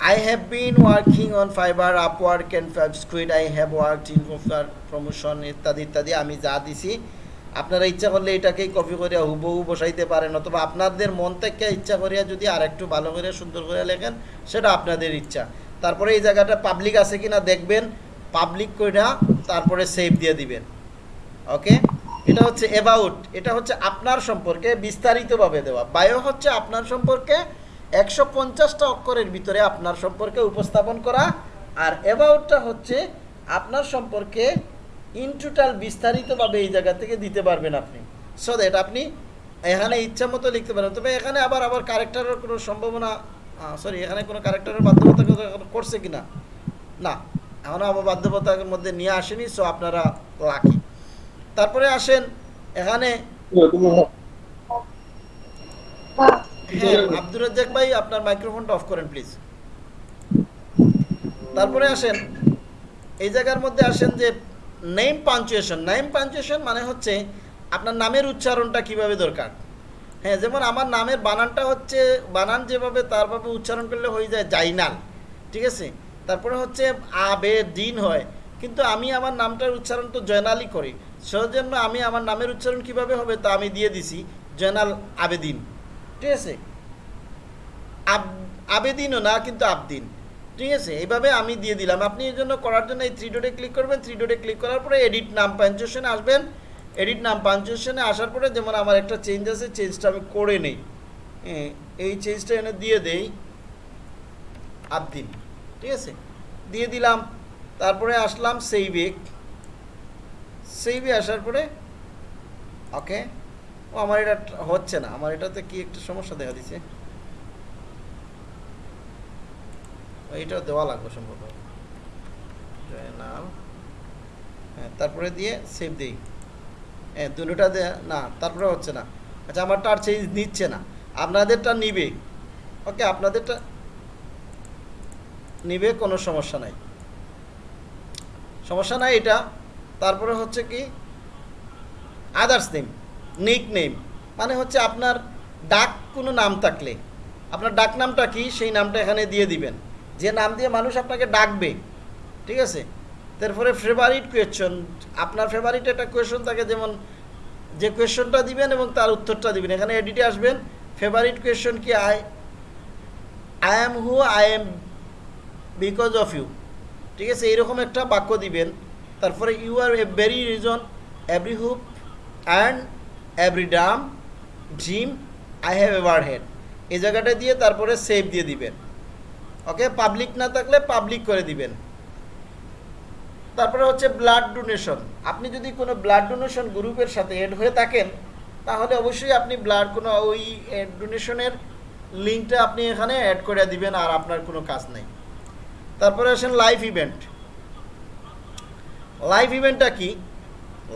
I have been working on Fiverr, Upwork and FabSquid. I have worked in promotion ইত্যাদি ইত্যাদি আমি যা দিছি আপনারা ইচ্ছা করলে এটাকেই কপি করে হুবহু বসাইতে পারেন, অথবা আপনাদের মন থেকে ইচ্ছা করিয়া যদি আর একটু ভালো করে সুন্দর করে লেখেন, সেটা আপনাদের ইচ্ছা। তারপরে এই জায়গাটা পাবলিক আছে কিনা দেখবেন পাবলিক কইরা তারপরে সেভ দিয়ে দিবেন। ওকে এটা হচ্ছে অ্যাবাউট এটা হচ্ছে আপনার সম্পর্কে বিস্তারিতভাবে দেওয়া। বায়ো হচ্ছে আপনার সম্পর্কে একশো পঞ্চাশটা অক্ষরের ভিতরে আপনার সম্পর্কে উপস্থাপন করা, আর অ্যাবাউটটা হচ্ছে আপনার সম্পর্কে ইন টোটাল বিস্তারিতভাবে এই জায়গা থেকে দিতে পারবেন আপনি। সো দ্যাট আপনি এখানে ইচ্ছা মতো লিখতে পারেন। তবে এখানে আবার আবার কারেক্টারের কোনো সম্ভাবনা সরি এখানে কোনো কারেক্টারের বাধ্যবাধকতা করছে কিনা? না এখনও আবার বাধ্যবাধকতার মধ্যে নিয়ে আসেনি সো আপনারা লাকি তারপরে আসেন, এখানে হ্যাঁ আব্দুর রাজ্জাক ভাই, আপনার মাইক্রোফোনটা অফ করেন প্লিজ তারপরে আসেন, এই জায়গার মধ্যে আসেন যে নেম পাঞ্চুয়েশন নেম পাঞ্চুয়েশন মানে হচ্ছে আপনার নামের উচ্চারণটা কীভাবে দরকার? হ্যাঁ যেমন আমার নামের বানানটা হচ্ছে, বানান যেভাবে তারভাবে উচ্চারণ করলে হয়ে যায় জাইনাল, ঠিক আছে? তারপরে হচ্ছে আবে দিন হয়। কিন্তু আমি আমার নামটার উচ্চারণ তো জয়নালই করি। সেজন্য আমি আমার নামের উচ্চারণ কীভাবে হবে তা আমি দিয়ে দিছি, জয়নাল আবেদিন, ঠিক আছে? আব- আবেদিনও না, কিন্তু আবদিন। ঠিক আছে এইভাবে আমি দিয়ে দিলাম। আপনি এই জন্য করার জন্য এই থ্রি ডোটে ক্লিক করবেন। থ্রি ডোটে ক্লিক করার পরে এডিট নাম পাঞ্চুয়েশনে আসবেন। এডিট নাম পাঞ্চুয়েশনে আসার পরে যেমন আমার একটা চেঞ্জ আছে চেঞ্জটা আমি করে নেই। হ্যাঁ, এই চেঞ্জটা এনে দিয়ে দেই। আবদিন ঠিক আছে? দিয়ে দিলাম। তারপরে আসলাম সেইভে সেইভে আসার পরে ওকে ও আমার এটা হচ্ছে না। আমার এটাতে কি একটা সমস্যা দেখা দিচ্ছে এইটা দেওয়া লাগবে সম্ভবত। হ্যাঁ তারপরে দিয়ে সেভ দিই। হ্যাঁ দুটোটা দে না, তারপরে হচ্ছে না। আচ্ছা আমারটা আর চেঞ্জ নিচ্ছে না। আপনাদেরটা নিবে। ওকে, আপনাদেরটা নিবে, কোনো সমস্যা নাই। সমস্যা নাই এটা। তারপরে হচ্ছে কি? আদার্স নেম নিক নেম মানে হচ্ছে আপনার ডাক কোনো নাম থাকলে। আপনার ডাক নামটা কি? সেই নামটা এখানে দিয়ে দিবেন। যে নাম দিয়ে মানুষ আপনাকে ডাকবে, ঠিক আছে? তারপরে ফেভারিট কোয়েশ্চন আপনার ফেভারিট একটা কোয়েশ্চন থাকে যেমন, যে কোয়েশ্চনটা দিবেন এবং তার উত্তরটা দিবেন। এখানে এডিটে আসবেন ফেভারিট কোয়েশ্চন কি? I I am who I am because of you ঠিক আছে? এইরকম একটা বাক্য দিবেন। তারপরে you are a very reason every hope and every dam dream I have ever had এই জায়গাটা দিয়ে তারপরে সেভ দিয়ে দিবেন। ওকে? পাবলিক না থাকলে পাবলিক করে দিবেন। তারপরে হচ্ছে ব্লাড ডোনেশন আপনি যদি কোনো ব্লাড ডোনেশন গ্রুপের সাথে এড হয়ে থাকেন, তাহলে অবশ্যই আপনি ব্লাড কোনো ওই ডোনেশনের লিঙ্কটা আপনি এখানে অ্যাড করে দিবেন আর আপনার কোনো কাজ নেই। তারপরে আসেন লাইভ ইভেন্ট লাইভ ইভেন্টটা কি?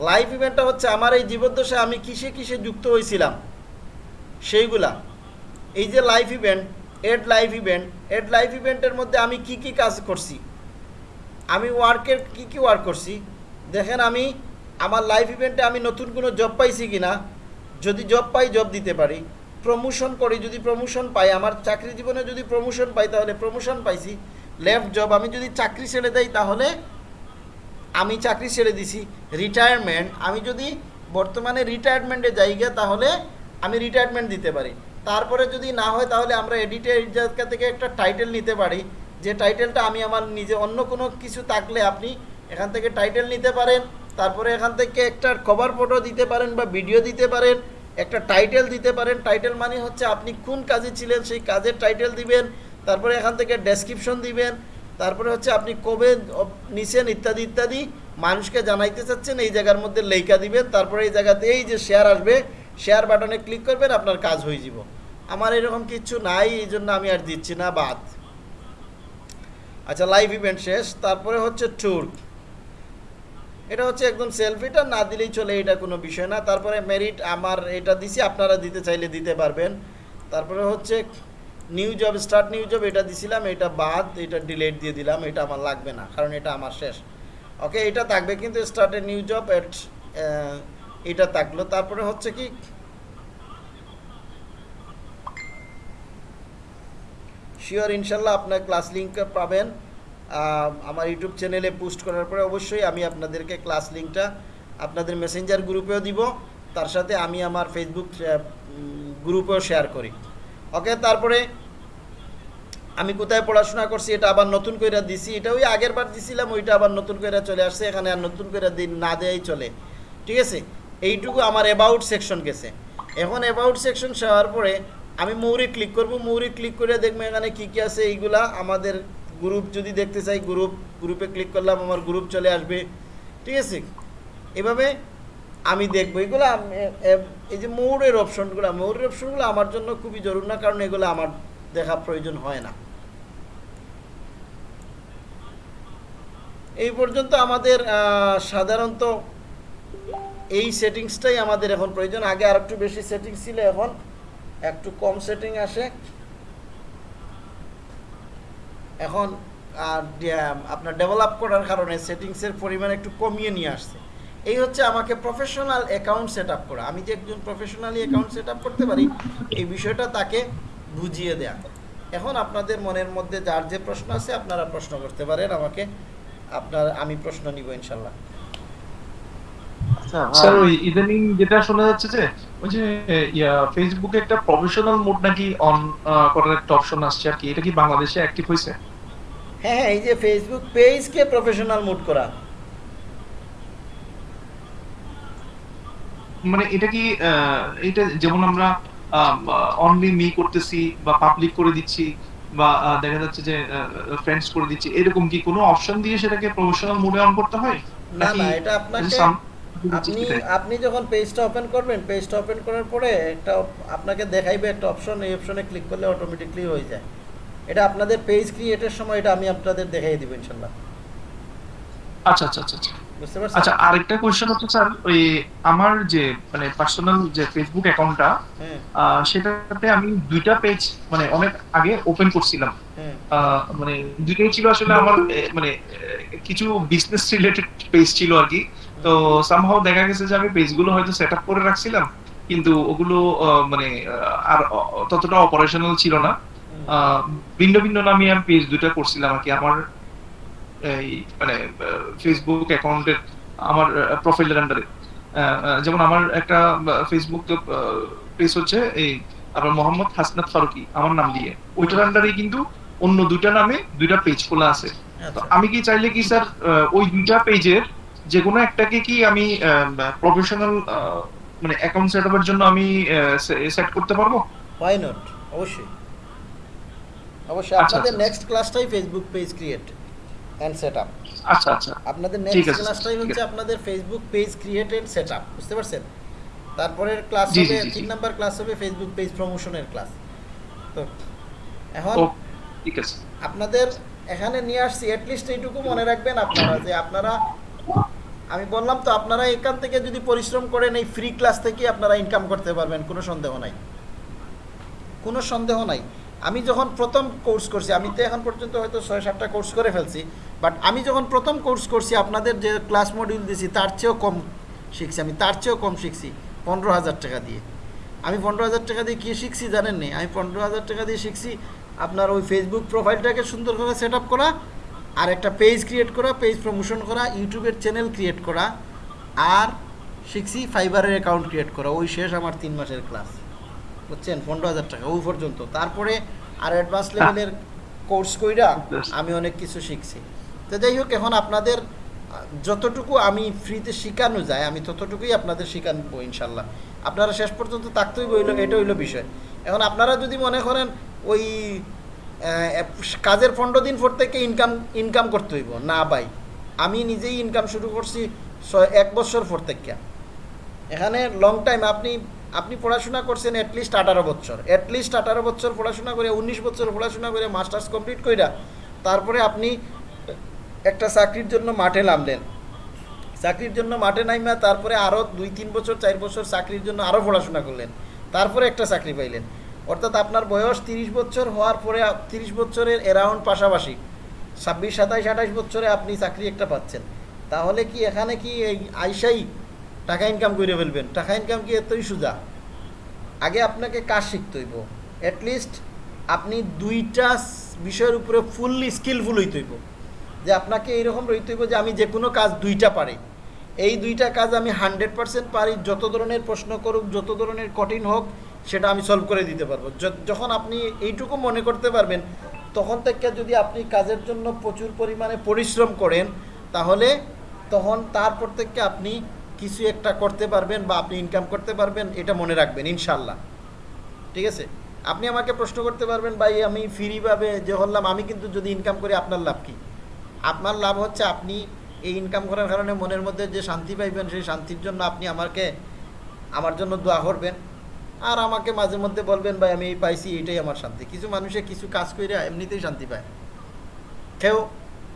লাইভ ইভেন্টটা হচ্ছে আমার এই জীবদ্দশায় আমি কিসে কিসে যুক্ত হয়েছিলাম? সেইগুলা। এই যে live event add live event, add live ইভেন্টের মধ্যে আমি কি কি কাজ করছি? আমি ওয়ার্কের কি কি ওয়ার্ক করছি? দেখেন আমি, আমার লাইফ ইভেন্টে আমি নতুন কোনো জব পাইছি কি না যদি জব পাই জব দিতে পারি। প্রমোশন করি, যদি প্রমোশন পাই, আমার চাকরি জীবনে যদি প্রমোশন পাই, তাহলে প্রমোশন পাইছি। লেফট জব আমি যদি চাকরি ছেড়ে দেই, তাহলে আমি চাকরি ছেড়ে দিছি। রিটায়ারমেন্ট আমি যদি বর্তমানে রিটায়ারমেন্টে যাই গিয়ে, তাহলে আমি রিটায়ারমেন্ট দিতে পারি। তারপরে যদি না হয় তাহলে আমরা এডিটের জায়গা থেকে একটা টাইটেল নিতে পারি। যে টাইটেলটা আমি আমার নিজে অন্য কোনো কিছু থাকলে আপনি এখান থেকে টাইটেল নিতে পারেন, তারপরে এখান থেকে একটা কভার ফটো দিতে পারেন বা ভিডিও দিতে পারেন, একটা টাইটেল দিতে পারেন। টাইটেল মানে হচ্ছে আপনি কোন কাজে ছিলেন, সেই কাজের টাইটেল দিবেন, তারপরে এখান থেকে ডেসক্রিপশন দিবেন, তারপরে হচ্ছে আপনি কবে নিছেন ইত্যাদি ইত্যাদি। মানুষকে জানাইতে চাচ্ছেন, এই জায়গার মধ্যে লেখা দিবেন, তারপরে এই জায়গাতে এই যে শেয়ার আসবে শেয়ার বাটনে ক্লিক করবেন, আপনার কাজ হয়ে যাব। আমার এরকম কিছু নাই, এই জন্য আমি আর দিচ্ছি না, বাদ। আচ্ছা লাইভ ইভেন্ট শেষ, তারপরে হচ্ছে ট্যুর এটা হচ্ছে একদম সেলফিটা না দিলেই চলে, এটা কোনো বিষয় না। তারপরে মেরিট আমার এটা দিছি, আপনারা দিতে চাইলে দিতে পারবেন। তারপরে হচ্ছে new job start new job এটা দিছিলাম, এটা বাদ, এটা ডিলেট দিয়ে দিলাম, এটা আমার লাগবে না, কারণ এটা আমার শেষ। ওকে এটা থাকবে কিন্তু স্টার্টে নিউ জব এট এটা থাকল। তারপরে হচ্ছে কি? শিওর ইনশাল্লাহ আপনার ক্লাস লিঙ্ক পাবেন। আমার ইউটিউব চ্যানেলে পোস্ট করার পরে অবশ্যই আমি আপনাদেরকে ক্লাস লিঙ্কটা আপনাদের মেসেঞ্জার গ্রুপেও দিব। তার সাথে আমি আমার ফেসবুক গ্রুপেও শেয়ার করি। ওকে তারপরে আমি কোথায় পড়াশোনা করছি, এটা আবার নতুন করে দিছি। এটা ওই আগের বার দিছিলাম, ওইটা আবার নতুন করে চলে আসছে। এখানে আর নতুন করে দিন না দেয়াই চলে। ঠিক আছে? এইটুকু আমার অ্যাবাউট সেকশন গেছে। এখন অ্যাবাউট সেকশন হওয়ার পরে আমি মৌরি ক্লিক করব। মৌরি ক্লিক করে দেখব এখানে কী কী আছে, এইগুলা আমাদের গ্রুপ যদি দেখতে চাই গ্রুপ গ্রুপে ক্লিক করলাম, আমার গ্রুপ চলে আসবে। ঠিক আছে? এভাবে আমি দেখব। এগুলো এই যে মৌরের অপশনগুলো মৌরের অপশনগুলো আমার জন্য খুবই জরুরি না, কারণ এগুলো আমার দেখা প্রয়োজন হয় না। এই পর্যন্ত আমাদের সাধারণত এই সেটিংসটাই আমাদের এখন প্রয়োজন। আগে আর একটু বেশি সেটিংস ছিল এখন একটু কম সেটিং আসে। এখন আর আপনার ডেভেলপ করার কারণে সেটিংসের পরিমাণ একটু কমিয়ে নিয়ে আসছে। এই হচ্ছে আমাকে প্রফেশনাল অ্যাকাউন্ট সেট আপ করা। আমি যে একজন প্রফেশনালি অ্যাকাউন্ট সেট করতে পারি, এই বিষয়টা তাকে বুঝিয়ে দেয়া। এখন আপনাদের মনের মধ্যে যার যে প্রশ্ন আছে, আপনারা প্রশ্ন করতে পারেন আমাকে। আপনার, আমি প্রশ্ন নিব ইনশাল্লাহ। স্যার ওই ইদানিং যেটা শোনা যাচ্ছে যে ওই যে ইয়া ফেসবুকে একটা প্রফেশনাল মোড নাকি অন করার একটা অপশন আসছে আর কি। এটা কি বাংলাদেশে অ্যাক্টিভ হয়েছে? হ্যাঁ হ্যাঁ এই যে ফেসবুক পেজকে প্রফেশনাল মুড করা। মানে এটা কি এটা যেমন আমরা অনলি মি করতেছি বা পাবলিক করে দিচ্ছি বা দেখা যাচ্ছে যে ফ্রেন্ডস করে দিচ্ছি এরকম কি কোনো অপশন দিয়ে সেটাকে প্রফেশনাল মোডে অন করতে হয়? না না এটা আপনাকে আপনি আপনি যখন পেজটা ওপেন করবেন পেজটা ওপেন করার পরে একটা আপনাকে দেখাইবে একটা অপশন এই অপশনে ক্লিক করলে অটোমেটিকলি হয়ে যায়। এটা আপনাদের পেজ ক্রিয়েটের সময় এটা আমি আপনাদের দেখাই দিব ইনশাল্লাহ। আচ্ছা আচ্ছা আচ্ছা আচ্ছা। বুঝতে পারছেন? আচ্ছা আরেকটা কোয়েশ্চেন হচ্ছে স্যার ওই আমার যে মানে পার্সোনাল যে ফেসবুক অ্যাকাউন্টটা হ্যাঁ সেটাতে আমি দুইটা পেজ মানে অনেক আগে ওপেন করছিলাম। মানে দুইটাই ছিল আসলে আমার মানে কিছু বিজনেস রিলেটেড পেজ ছিল আর কি। তো সামহাও দেখা গেছে যে আমি পেজগুলো হয়তো সেট করে রাখছিলাম কিন্তু ওগুলো মানে আর ততটা অপারেশনাল ছিল না। ভিন্ন ভিন্ন নামে আমি পেজ দুইটা করছিলাম আর কি। আমার এই মানে ফেসবুক অ্যাকাউন্টের আমার প্রোফাইলের আন্ডারে যেমন আমার একটা ফেসবুক পেজ হচ্ছে এই আপনার মোহাম্মদ হাসনাত ফারুকি আমার নাম দিয়ে। ওইটার আন্ডারে কিন্তু অন্য দুইটা নামে দুইটা পেজ খোলা আছে। তো আচ্ছা আমি কি চাইলে কি স্যার ওই দুইটা পেজের যে কোনো একটাকে কি আমি প্রফেশনাল মানে অ্যাকাউন্ট সেট আপের জন্য আমি সেট করতে পারব? হোয়াই নট অবশ্যই। অবশ্যই। আচ্ছা, আপনাদের next ক্লাসটাই Facebook page create and set up আচ্ছা আচ্ছা। আপনাদের নেক্সট ক্লাসটাই হচ্ছে আপনাদের Facebook page create and set up বুঝতে পারছেন? তারপরের ক্লাস হবে তিন নাম্বার ক্লাস হবে ফেসবুক পেজ প্রমোশনের ক্লাস তো এখন ঠিক আছে। আপনাদের এখানে নিয়ে আসছি লিস্ট এইটুকু মনে রাখবেন আপনারা যে আপনারা আমি বললাম তো আপনারা এখান থেকে যদি পরিশ্রম করেন, এই ফ্রি ক্লাস থেকে আপনারা ইনকাম করতে পারবেন, কোনো সন্দেহ নাই। কোনো সন্দেহ নাই। আমি যখন প্রথম কোর্স করছি, আমি তো এখন পর্যন্ত হয়তো ছয় সাতটা কোর্স করে ফেলছি বাট আমি যখন প্রথম কোর্স করছি, আপনাদের যে ক্লাস মডিউল দিয়েছি তার চেয়েও কম শিখছি। আমি তার চেয়েও কম শিখছি, পনেরো হাজার টাকা দিয়ে। আমি পনেরো হাজার টাকা দিয়ে কী শিখছি জানেন নি আমি পনেরো হাজার টাকা দিয়ে শিখছি আপনার ওই ফেসবুক প্রোফাইলটাকে সুন্দরভাবে সেট আপ করা আর একটা পেজ ক্রিয়েট করা পেজ প্রমোশন করা ইউটিউবের চ্যানেল ক্রিয়েট করা আর শিখছি ফাইবারের অ্যাকাউন্ট ক্রিয়েট করা। ওই শেষ আমার তিন মাসের ক্লাস বুঝছেন? পনেরো হাজার টাকা ওই পর্যন্ত। তারপরে আর অ্যাডভান্স লেভেলের কোর্স কইরা আমি অনেক কিছু শিখছি। তো যাই হোক এখন আপনাদের যতটুকু আমি ফ্রিতে শেখানো যায় আমি ততটুকুই আপনাদের শেখানবো ইনশাল্লাহ। আপনারা শেষ পর্যন্ত থাকতেই বইল এটা হইল বিষয়। এখন আপনারা যদি মনে করেন ওই কাজের পনেরো দিন পর থেকে ইনকাম ইনকাম করতে হইব, না ভাই। আমি নিজেই ইনকাম শুরু করছি এক বছর পর থেকে। এখানে লং টাইম আপনি আপনি পড়াশোনা করছেন অ্যাটলিস্ট আঠারো বছর। অ্যাটলিস্ট আঠারো বছর পড়াশোনা করে, উনিশ বছর পড়াশোনা করে মাস্টার্স কমপ্লিট কইরা তারপরে আপনি একটা চাকরির জন্য মাঠে নামলেন। চাকরির জন্য মাঠে নাইমা তারপরে আরও দুই, তিন বছর, চার বছর চাকরির জন্য আরও পড়াশোনা করলেন। তারপরে একটা চাকরি পাইলেন। অর্থাৎ আপনার বয়স তিরিশ বছর হওয়ার পরে তিরিশ বছরের অ্যারাউন্ড পাশাপাশি, ছাব্বিশ, সাতাইশ, আঠাইশ বছরে আপনি চাকরি একটা পাচ্ছেন। তাহলে কি এখানে কি এই আইসাই টাকা ইনকাম করে ফেলবেন? টাকা ইনকাম কি এতই সোজা? আগে আপনাকে কাজ শিখতে হইব। অ্যাটলিস্ট আপনি দুইটা বিষয়ের উপরে ফুললি স্কিলফুল হইতে হইব। যে আপনাকে এইরকম রইতে হইব যে আমি যে কোনো কাজ দুইটা পারি। এই দুইটা কাজ আমি হান্ড্রেড পার্সেন্ট পারি। যত ধরনের প্রশ্ন করুক, যত ধরনের কঠিন হোক সেটা আমি সলভ করে দিতে পারব। যখন আপনি এইটুকু মনে করতে পারবেন, তখন থেকে যদি আপনি কাজের জন্য প্রচুর পরিমাণে পরিশ্রম করেন, তাহলে তখন তারপর থেকে আপনি কিছু একটা করতে পারবেন বা আপনি ইনকাম করতে পারবেন, এটা মনে রাখবেন ইনশাল্লাহ ঠিক আছে? আপনি আমাকে প্রশ্ন করতে পারবেন, ভাই, আমি ফ্রিভাবে যে হলাম, আমি কিন্তু যদি ইনকাম করি, আপনার লাভ কি? আপনার লাভ হচ্ছে আপনি এই ইনকাম করার কারণে মনের মধ্যে যে শান্তি পাইবেন, সেই শান্তির জন্য আপনি আমাকে, আমার জন্য দোয়া করবেন। আর আমাকে মাঝে মধ্যে বলবেন, ভাই, আমি এই পাইছি, এটাই আমার শান্তি। কিছু মানুষে কিছু কাজ করে এমনিতেই শান্তি পায়। কেউ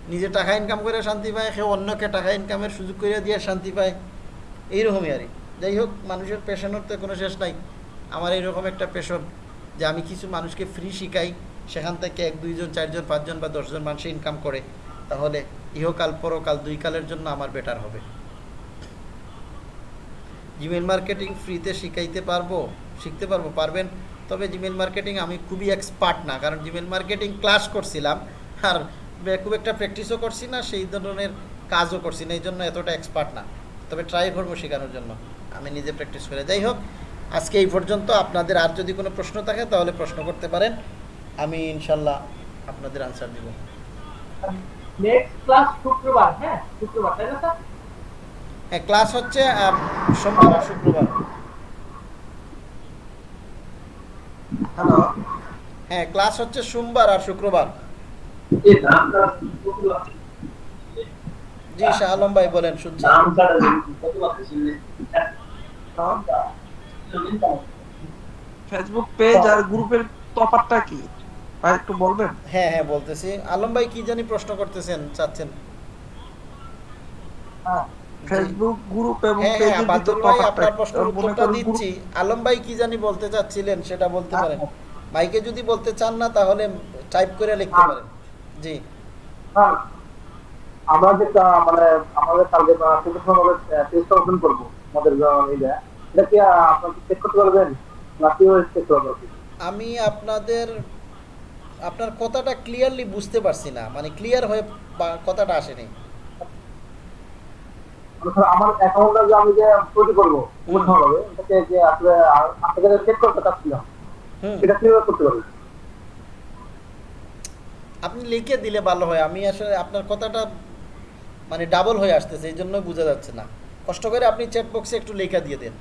নিজে টাকা ইনকাম করে শান্তি পায়, কেউ অন্যকে টাকা ইনকামের সুযোগ করে দিয়ে শান্তি পায়। এইরকমই আর। যাই হোক, মানুষের পেশনের তো কোনো শেষ নাই। আমার এইরকম একটা পেশন যে আমি কিছু মানুষকে ফ্রি শিখাই, সেখান থেকে এক, দুইজন, চারজন, পাঁচজন বা দশজন মানুষ ইনকাম করে, তাহলে ইহকাল পরকাল, দুই কালের জন্য আমার বেটার হবে। জিমেল মার্কেটিং ফ্রিতে শিখাইতে পারব? শিখতে পারব পারবেন। তবে জিমেল মার্কেটিং আমি খুবই এক্সপার্ট না কারণ জিমেল মার্কেটিং ক্লাস করছিলাম আর খুব একটা প্র্যাকটিসও করছি না সেই ধরনের কাজও করছি না এই জন্য এতটা এক্সপার্ট না। তবে ট্রাই করব শেখানোর জন্য আমি নিজে প্র্যাকটিস করে। যাই হোক আজকে এই পর্যন্ত আপনাদের আর যদি কোনো প্রশ্ন থাকে তাহলে প্রশ্ন করতে পারেন আমি ইনশাল্লাহ আপনাদের আনসার দিব। নেক্সট ক্লাস শুক্রবার হ্যাঁ শুক্রবার তাই না স্যার? হ্যাঁ ক্লাস হচ্ছে সোমবার আর শুক্রবার। হ্যালো হ্যাঁ ক্লাস হচ্ছে সোমবার আর শুক্রবার। জি শাহ আলম ভাই বলেন শুনছি। ফেসবুক পেজ আর গ্রুপের তফাৎটা কি? ভাই একটু বলবেন? হ্যাঁ হ্যাঁ বলতেছি। আলম ভাই কি জানি প্রশ্ন করতেছেন চাচ্ছেন। ফেসবুক গ্রুপ এবং হ্যাঁ হ্যাঁ পেজের ভিতর ভাই আপনার প্রশ্নের উত্তরটা দিচ্ছি। আলম ভাই কি জানি বলতে চাচ্ছিলেন সেটা বলতে পারেন। মাইকে যদি বলতে চান না তাহলে টাইপ করে লিখতে পারেন। জি। হ্যাঁ আমরা যে মানে আমাদের প্রফেশনাল টেস্ট করব আমাদের এটা এটা কি আপনারা চেক করতে পারবেন? চেক করতে পারবেন আমি আপনাদের আপনার কথাটা ক্লিয়ারলি বুঝতে পারছি না। মানে ক্লিয়ার হয়ে কথাটা আসেনি। মানে আমার অ্যাকাউন্টটা যে আমি যে তৈরি করব হবে এটাকে যে আসলে আপনাদের চেক করতে চাচ্ছিলাম এটা কীভাবে করতে পারব আপনি লিখে দিলে ভালো হয়। আমি আসলে আপনার কথাটা মানে ডাবল হয়ে আসতেছে এই জন্য বোঝা যাচ্ছে না। কষ্ট করে আপনি চ্যাট বক্সে একটু লেখা দিয়ে দেন।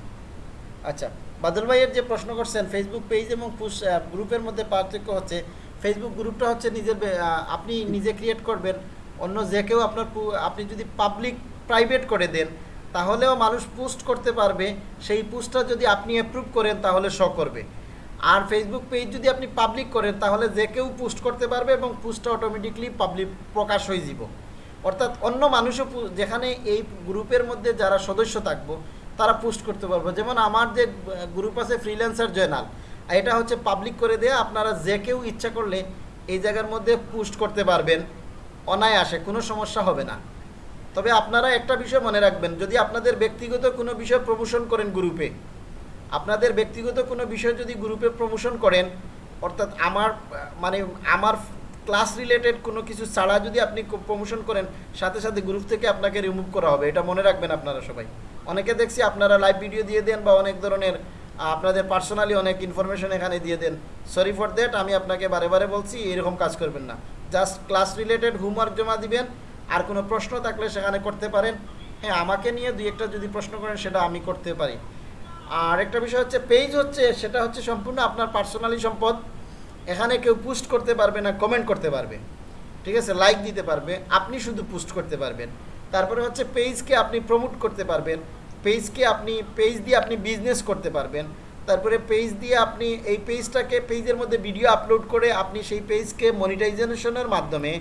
আচ্ছা বাদল ভাইয়ের যে প্রশ্ন করছেন ফেসবুক পেজ এবং গ্রুপের মধ্যে পার্থক্য হচ্ছে ফেসবুক গ্রুপটা হচ্ছে নিজের আপনি নিজে ক্রিয়েট করবেন অন্য যে কেউ আপনার আপনি যদি পাবলিক প্রাইভেট করে দেন, তাহলেও মানুষ পোস্ট করতে পারবে, সেই পোস্টটা যদি আপনি অ্যাপ্রুভ করেন তাহলে শো করবে। আর ফেসবুক পেজ যদি আপনি পাবলিক করেন, তাহলে যে কেউ পোস্ট করতে পারবে এবং পোস্টটা অটোমেটিকলি পাবলিক প্রকাশ হয়ে যাব। অর্থাৎ অন্য মানুষও যেখানে এই গ্রুপের মধ্যে যারা সদস্য থাকব, তারা পোস্ট করতে পারব। যেমন আমার যে গ্রুপ আছে ফ্রিল্যান্সার জয়নাল এটা হচ্ছে পাবলিক করে দেয়া, আপনারা যে কেউ ইচ্ছা করলে এই জায়গার মধ্যে পোস্ট করতে পারবেন। অনায়াসে, কোনো সমস্যা হবে না। তবে আপনারা একটা বিষয় মনে রাখবেন, যদি আপনাদের ব্যক্তিগত কোনো বিষয় প্রমোশন করেন গ্রুপে আপনাদের ব্যক্তিগত কোনো বিষয় যদি গ্রুপে প্রমোশন করেন, অর্থাৎ আমার মানে আমার ক্লাস রিলেটেড কোনো কিছু ছাড়া যদি আপনি প্রমোশন করেন, সাথে সাথে গ্রুপ থেকে আপনাকে রিমুভ করা হবে, এটা মনে রাখবেন আপনারা সবাই। অনেকে দেখছি আপনারা লাইভ ভিডিও দিয়ে দেন বা অনেক ধরনের আপনাদের পার্সোনালি অনেক ইনফরমেশন এখানে দিয়ে দেন। সরি ফর দ্যাট আমি আপনাকে বারে বারে বলছি, এরকম কাজ করবেন না। জাস্ট ক্লাস রিলেটেড হোমওয়ার্ক জমা দিবেন আর কোনো প্রশ্ন থাকলে সেখানে করতে পারেন। হ্যাঁ আমাকে নিয়ে দুই একটা যদি প্রশ্ন করেন, সেটা আমি করতে পারি। আর একটা বিষয় হচ্ছে পেজ হচ্ছে, সেটা হচ্ছে সম্পূর্ণ আপনার পার্সোনালি সম্পদ। এখানে কেউ পোস্ট করতে পারবে না কমেন্ট করতে পারবে। ঠিক আছে? লাইক দিতে পারবে, আপনি শুধু পোস্ট করতে পারবেন। তারপরে হচ্ছে পেজকে আপনি প্রমোট করতে পারবেন। পেজকে আপনি পেজ দিয়ে আপনি বিজনেস করতে পারবেন। তারপরে পেজ দিয়ে আপনি এই পেজটাকে পেজের মধ্যে ভিডিও আপলোড করে আপনি সেই পেজকে মনিটাইজেশনের মাধ্যমে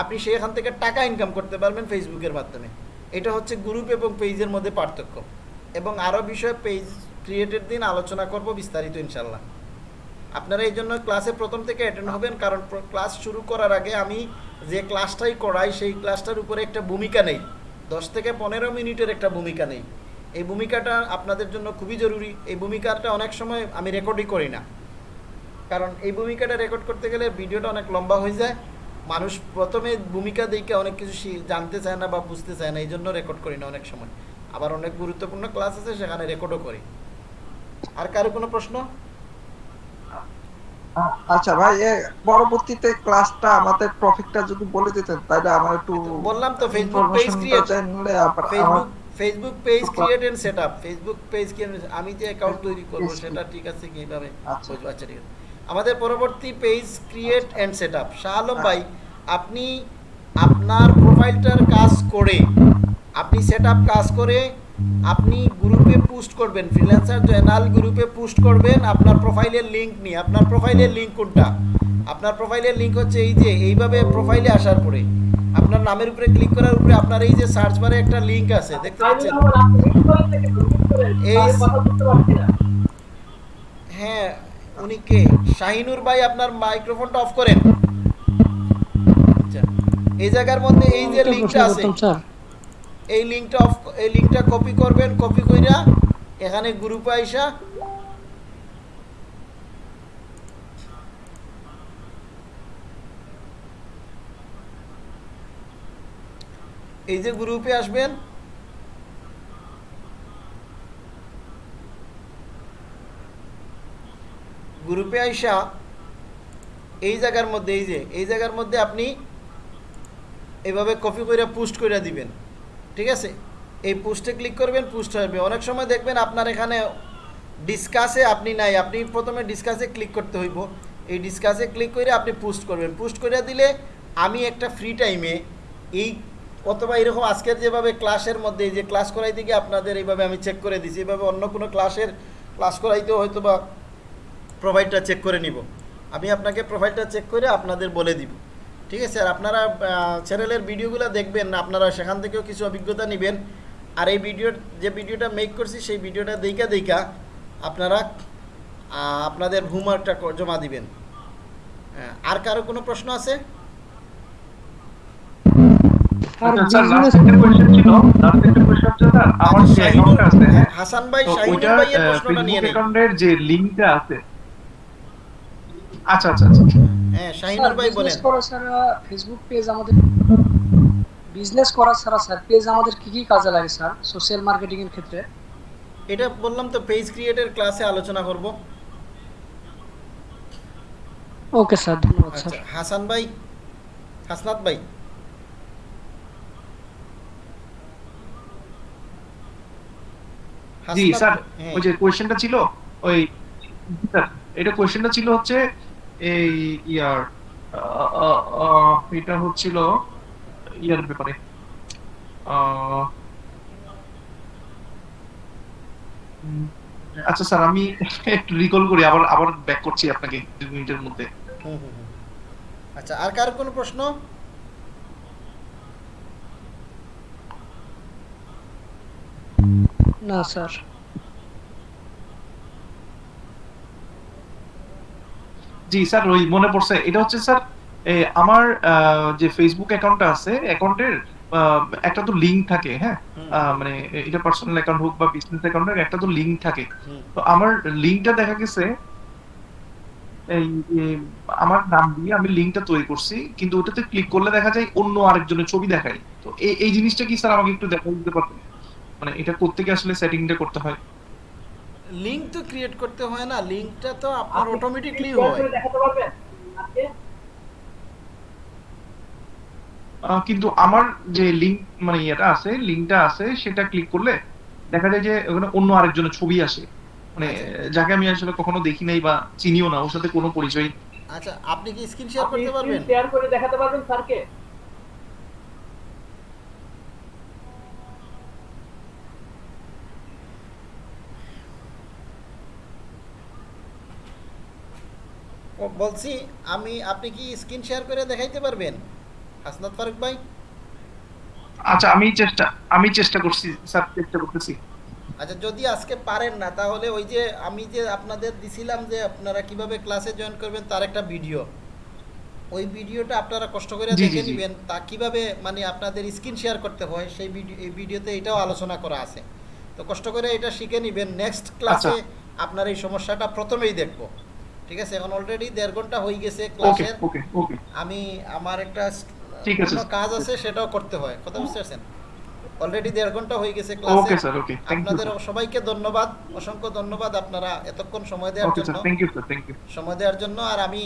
আপনি সেখান থেকে টাকা ইনকাম করতে পারবেন ফেসবুকের মাধ্যমে। এটা হচ্ছে গ্রুপ এবং পেজের মধ্যে পার্থক্য। এবং আরও বিষয়ে পেজ ক্রিয়েটের দিন আলোচনা করব বিস্তারিত ইনশাল্লাহ আপনারা এই জন্য ক্লাসে প্রথম থেকে অ্যাটেন্ড হবেন, কারণ ক্লাস শুরু করার আগে আমি যে ক্লাসটাই করাই, সেই ক্লাসটার উপরে একটা ভূমিকা নেই। দশ থেকে পনেরো মিনিটের একটা ভূমিকা নেই। এই ভূমিকাটা আপনাদের জন্য খুবই জরুরি। এই ভূমিকাটা অনেক সময় আমি রেকর্ডই করি না। কারণ এই ভূমিকাটা রেকর্ড করতে গেলে ভিডিওটা অনেক লম্বা হয়ে যায়। মানুষ প্রথমে ভূমিকা দেখে অনেক কিছু জানতে চায় না বা বুঝতে চায় না এই জন্য রেকর্ড করি না অনেক সময়। আবার অনেক গুরুত্বপূর্ণ ক্লাস আছে সেখানে রেকর্ডও করি। আর কারও কোনো প্রশ্ন? আচ্ছা ভাই পরবর্তীতে ক্লাসটা আমাদের টপিকটা যদি বলে দিতেন তাহলে আমার একটু বললাম তো Facebook page create Facebook Facebook page create and set up Facebook page আমি যে অ্যাকাউন্ট তৈরি করব। সেটা ঠিক আছে কীভাবে আচ্ছা। আচ্ছা ঠিক আছে। আমাদের পরবর্তী page create and set up Shah Alam ভাই আপনি আপনার প্রোফাইলটার কাজ করে আপনি সেট আপ কাজ করে আপনি গ্রুপে পোস্ট করবেন। ফ্রিল্যান্সার জয়নাল গ্রুপে পোস্ট করবেন আপনার প্রোফাইলের লিঙ্ক নিয়ে। আপনার প্রোফাইলের লিঙ্ক কোনটা? আপনার প্রোফাইলের লিঙ্ক হচ্ছে এই যে এইভাবে প্রোফাইলে আসার পরে। আপনার নামের উপরে ক্লিক করার উপরে আপনার এই যে সার্চ বারে একটা লিঙ্ক আছে দেখতে পাচ্ছেন? এই হ্যাঁ উনি কে? শাহিনুর ভাই আপনার মাইক্রোফোনটা অফ করেন। আচ্ছা এই জায়গার মধ্যে এই যে লিংকটা আছে এই লিংকটা অফ এই লিংকটা কপি করবেন কপি কইরা এখানে গ্রুপে আইসা এই যে গ্রুপে আসবেন গ্রুপে আইসা এই জায়গার মধ্যে, এই যে, এই জায়গার মধ্যে আপনি এইভাবে কপি করে পোস্ট করে দিবেন। ঠিক আছে? এই পোস্টে ক্লিক করবেন, পোস্ট হবে অনেক সময় দেখবেন আপনার এখানে ডিসকাসে আপনি নাই। আপনি প্রথমে ডিসকাসে ক্লিক করতে হইব। এই ডিসকাসে ক্লিক করে আপনি পোস্ট করবেন। পোস্ট করে দিলে আমি একটা ফ্রি টাইমে এই অথবা এরকম আজকের যেভাবে ক্লাসের মধ্যে যে ক্লাস করাইতে গিয়ে আপনাদের এইভাবে আমি চেক করে দিছি। এভাবে অন্য কোনো ক্লাসের, ক্লাস করাইতেও হয়তো বা প্রোফাইলটা চেক করে নিব। আমি আপনাকে প্রোফাইলটা চেক করে আপনাদের বলে দিব। ঠিক আছে? আর আপনারা চ্যানেলের ভিডিওগুলো দেখবেন আপনারা সেখান থেকেও কিছু অভিজ্ঞতা নেবেন। আর এই ভিডিওর যে ভিডিওটা মেক করছি সেই ভিডিওটা দেখা দেখা আপনারা আপনাদের হোমওয়ার্কটা জমা দিবেন। হ্যাঁ, আর কারও কোনো প্রশ্ন আছে? আচ্ছা, আচ্ছা, হাসান ভাই শাহিনুর ভাইয়ের প্রশ্নটা নিয়ে নেই। যে লিংকটা আছে আচ্ছা আচ্ছা আচ্ছা। হ্যাঁ শাহিনুর ভাই বলেন। বিজনেস করা ছাড়া ফেসবুক পেজ আমাদের বিজনেস করা ছাড়া স্যার পেজ আমাদের কি কি কাজে লাগে স্যার সোশ্যাল মার্কেটিং এর ক্ষেত্রে? এটা বললাম তো পেজ ক্রিয়েটের ক্লাসে আলোচনা করব। ওকে স্যার ধন্যবাদ আচ্ছা স্যার হাসান ভাই হাসনাত ভাই। জি স্যার ওই যে কোয়েশ্চেনটা ছিল ওই স্যার এটা কোয়েশ্চেনটা ছিল হচ্ছে এই ইয়ার এটা হচ্ছিল ইয়ার ব্যাপারে। আচ্ছা স্যার আমি একটু রিকল করি আবার আবার ব্যাক করছি আপনাকে দু মিনিটের মধ্যে। হুম, হুম, হুম। আচ্ছা আর কার কোনো প্রশ্ন? না স্যার। জি স্যার ওই মনে পড়ছে। এটা হচ্ছে স্যার আমার যে ফেসবুক অ্যাকাউন্টটা আছে অ্যাকাউন্টের একটা তো লিংক থাকে হ্যাঁ? মানে এটা পার্সোনাল অ্যাকাউন্ট হোক বা বিজনেস অ্যাকাউন্টের একটা তো লিংক থাকে। তো আমার লিংকটা দেখা গেছে এই আমার নাম দিয়ে আমি লিংকটা তৈরি করছি কিন্তু ওটাতে ক্লিক করলে দেখা যায় অন্য আরেকজনের ছবি দেখায়। তো এই জিনিসটা কি স্যার আমাকে একটু দেখা দিতে পারবেন? মানে এটা করতে গিয়ে আসলে সেটিংটা করতে হয়। লিংক তো ক্রিয়েট করতে হয় না লিংকটা তো আপনার আপনি অটোমেটিকলি হয়। দেখাতে পারবেন? আজকে? কিন্তু আমার যে লিংক মানে ইয়েটা আছে লিংকটা আছে সেটা ক্লিক করলে দেখা যায় যে ওখানে অন্য আরেকজনের ছবি আসে। মানে আচ্ছা। যাকে আমি আসলে কখনো দেখি নাই বা চিনিও না ওর সাথে কোনো পরিচয় আচ্ছা আপনি কি স্ক্রিন শেয়ার করতে পারবেন? শেয়ার করে দেখাতে পারবেন স্যারকে? বলছি আমি আপনি কি স্ক্রিন শেয়ার করে দেখাইতে পারবেন? হাসনাত ফারুক ভাই? আচ্ছা আমি চেষ্টা আমি চেষ্টা করছি স্যার চেষ্টা করতেছি। আচ্ছা যদি আজকে পারেন না তাহলে ওই যে আমি যে আপনাদের দিছিলাম যে আপনারা কীভাবে ক্লাসে জয়েন করবেন তার একটা ভিডিও ওই ভিডিওটা আপনারা কষ্ট করে দেখে নেবেন তা কীভাবে মানে আপনাদের স্ক্রিন শেয়ার করতে হয় সেই ভিডিও এই ভিডিওতে এটাও আলোচনা করা আছে। তো কষ্ট করে এটা শিখে নেবেন নেক্সট ক্লাসে আপনার এই সমস্যাটা প্রথমেই দেখব। ঠিক আছে? এখন অলরেডি দেড় ঘণ্টা হয়ে গেছে ক্লাসের ওকে ওকে আমি আমার একটা ঠিক আছে, অন্য কাজ আছে সেটাও করতে হয়। কথা বুঝতে পারছেন? অলরেডি দেড় ঘণ্টা হয়ে গেছে ওকে ক্লাসে স্যার ওকে আপনাদের সবাইকে ধন্যবাদ। অসংখ্য ধন্যবাদ আপনারা এতক্ষণ সময় দেওয়ার ওকে জন্য। Sir thank you sir thank you সময় দেওয়ার জন্য। আর আমি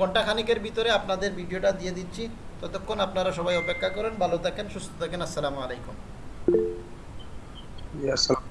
ঘণ্টা খানিকের ভিতরে আপনাদের ভিডিওটা দিয়ে দিচ্ছি। ততক্ষণ আপনারা সবাই অপেক্ষা করেন। ভালো থাকেন সুস্থ থাকেন। আসসালামু আলাইকুম। আসসালাম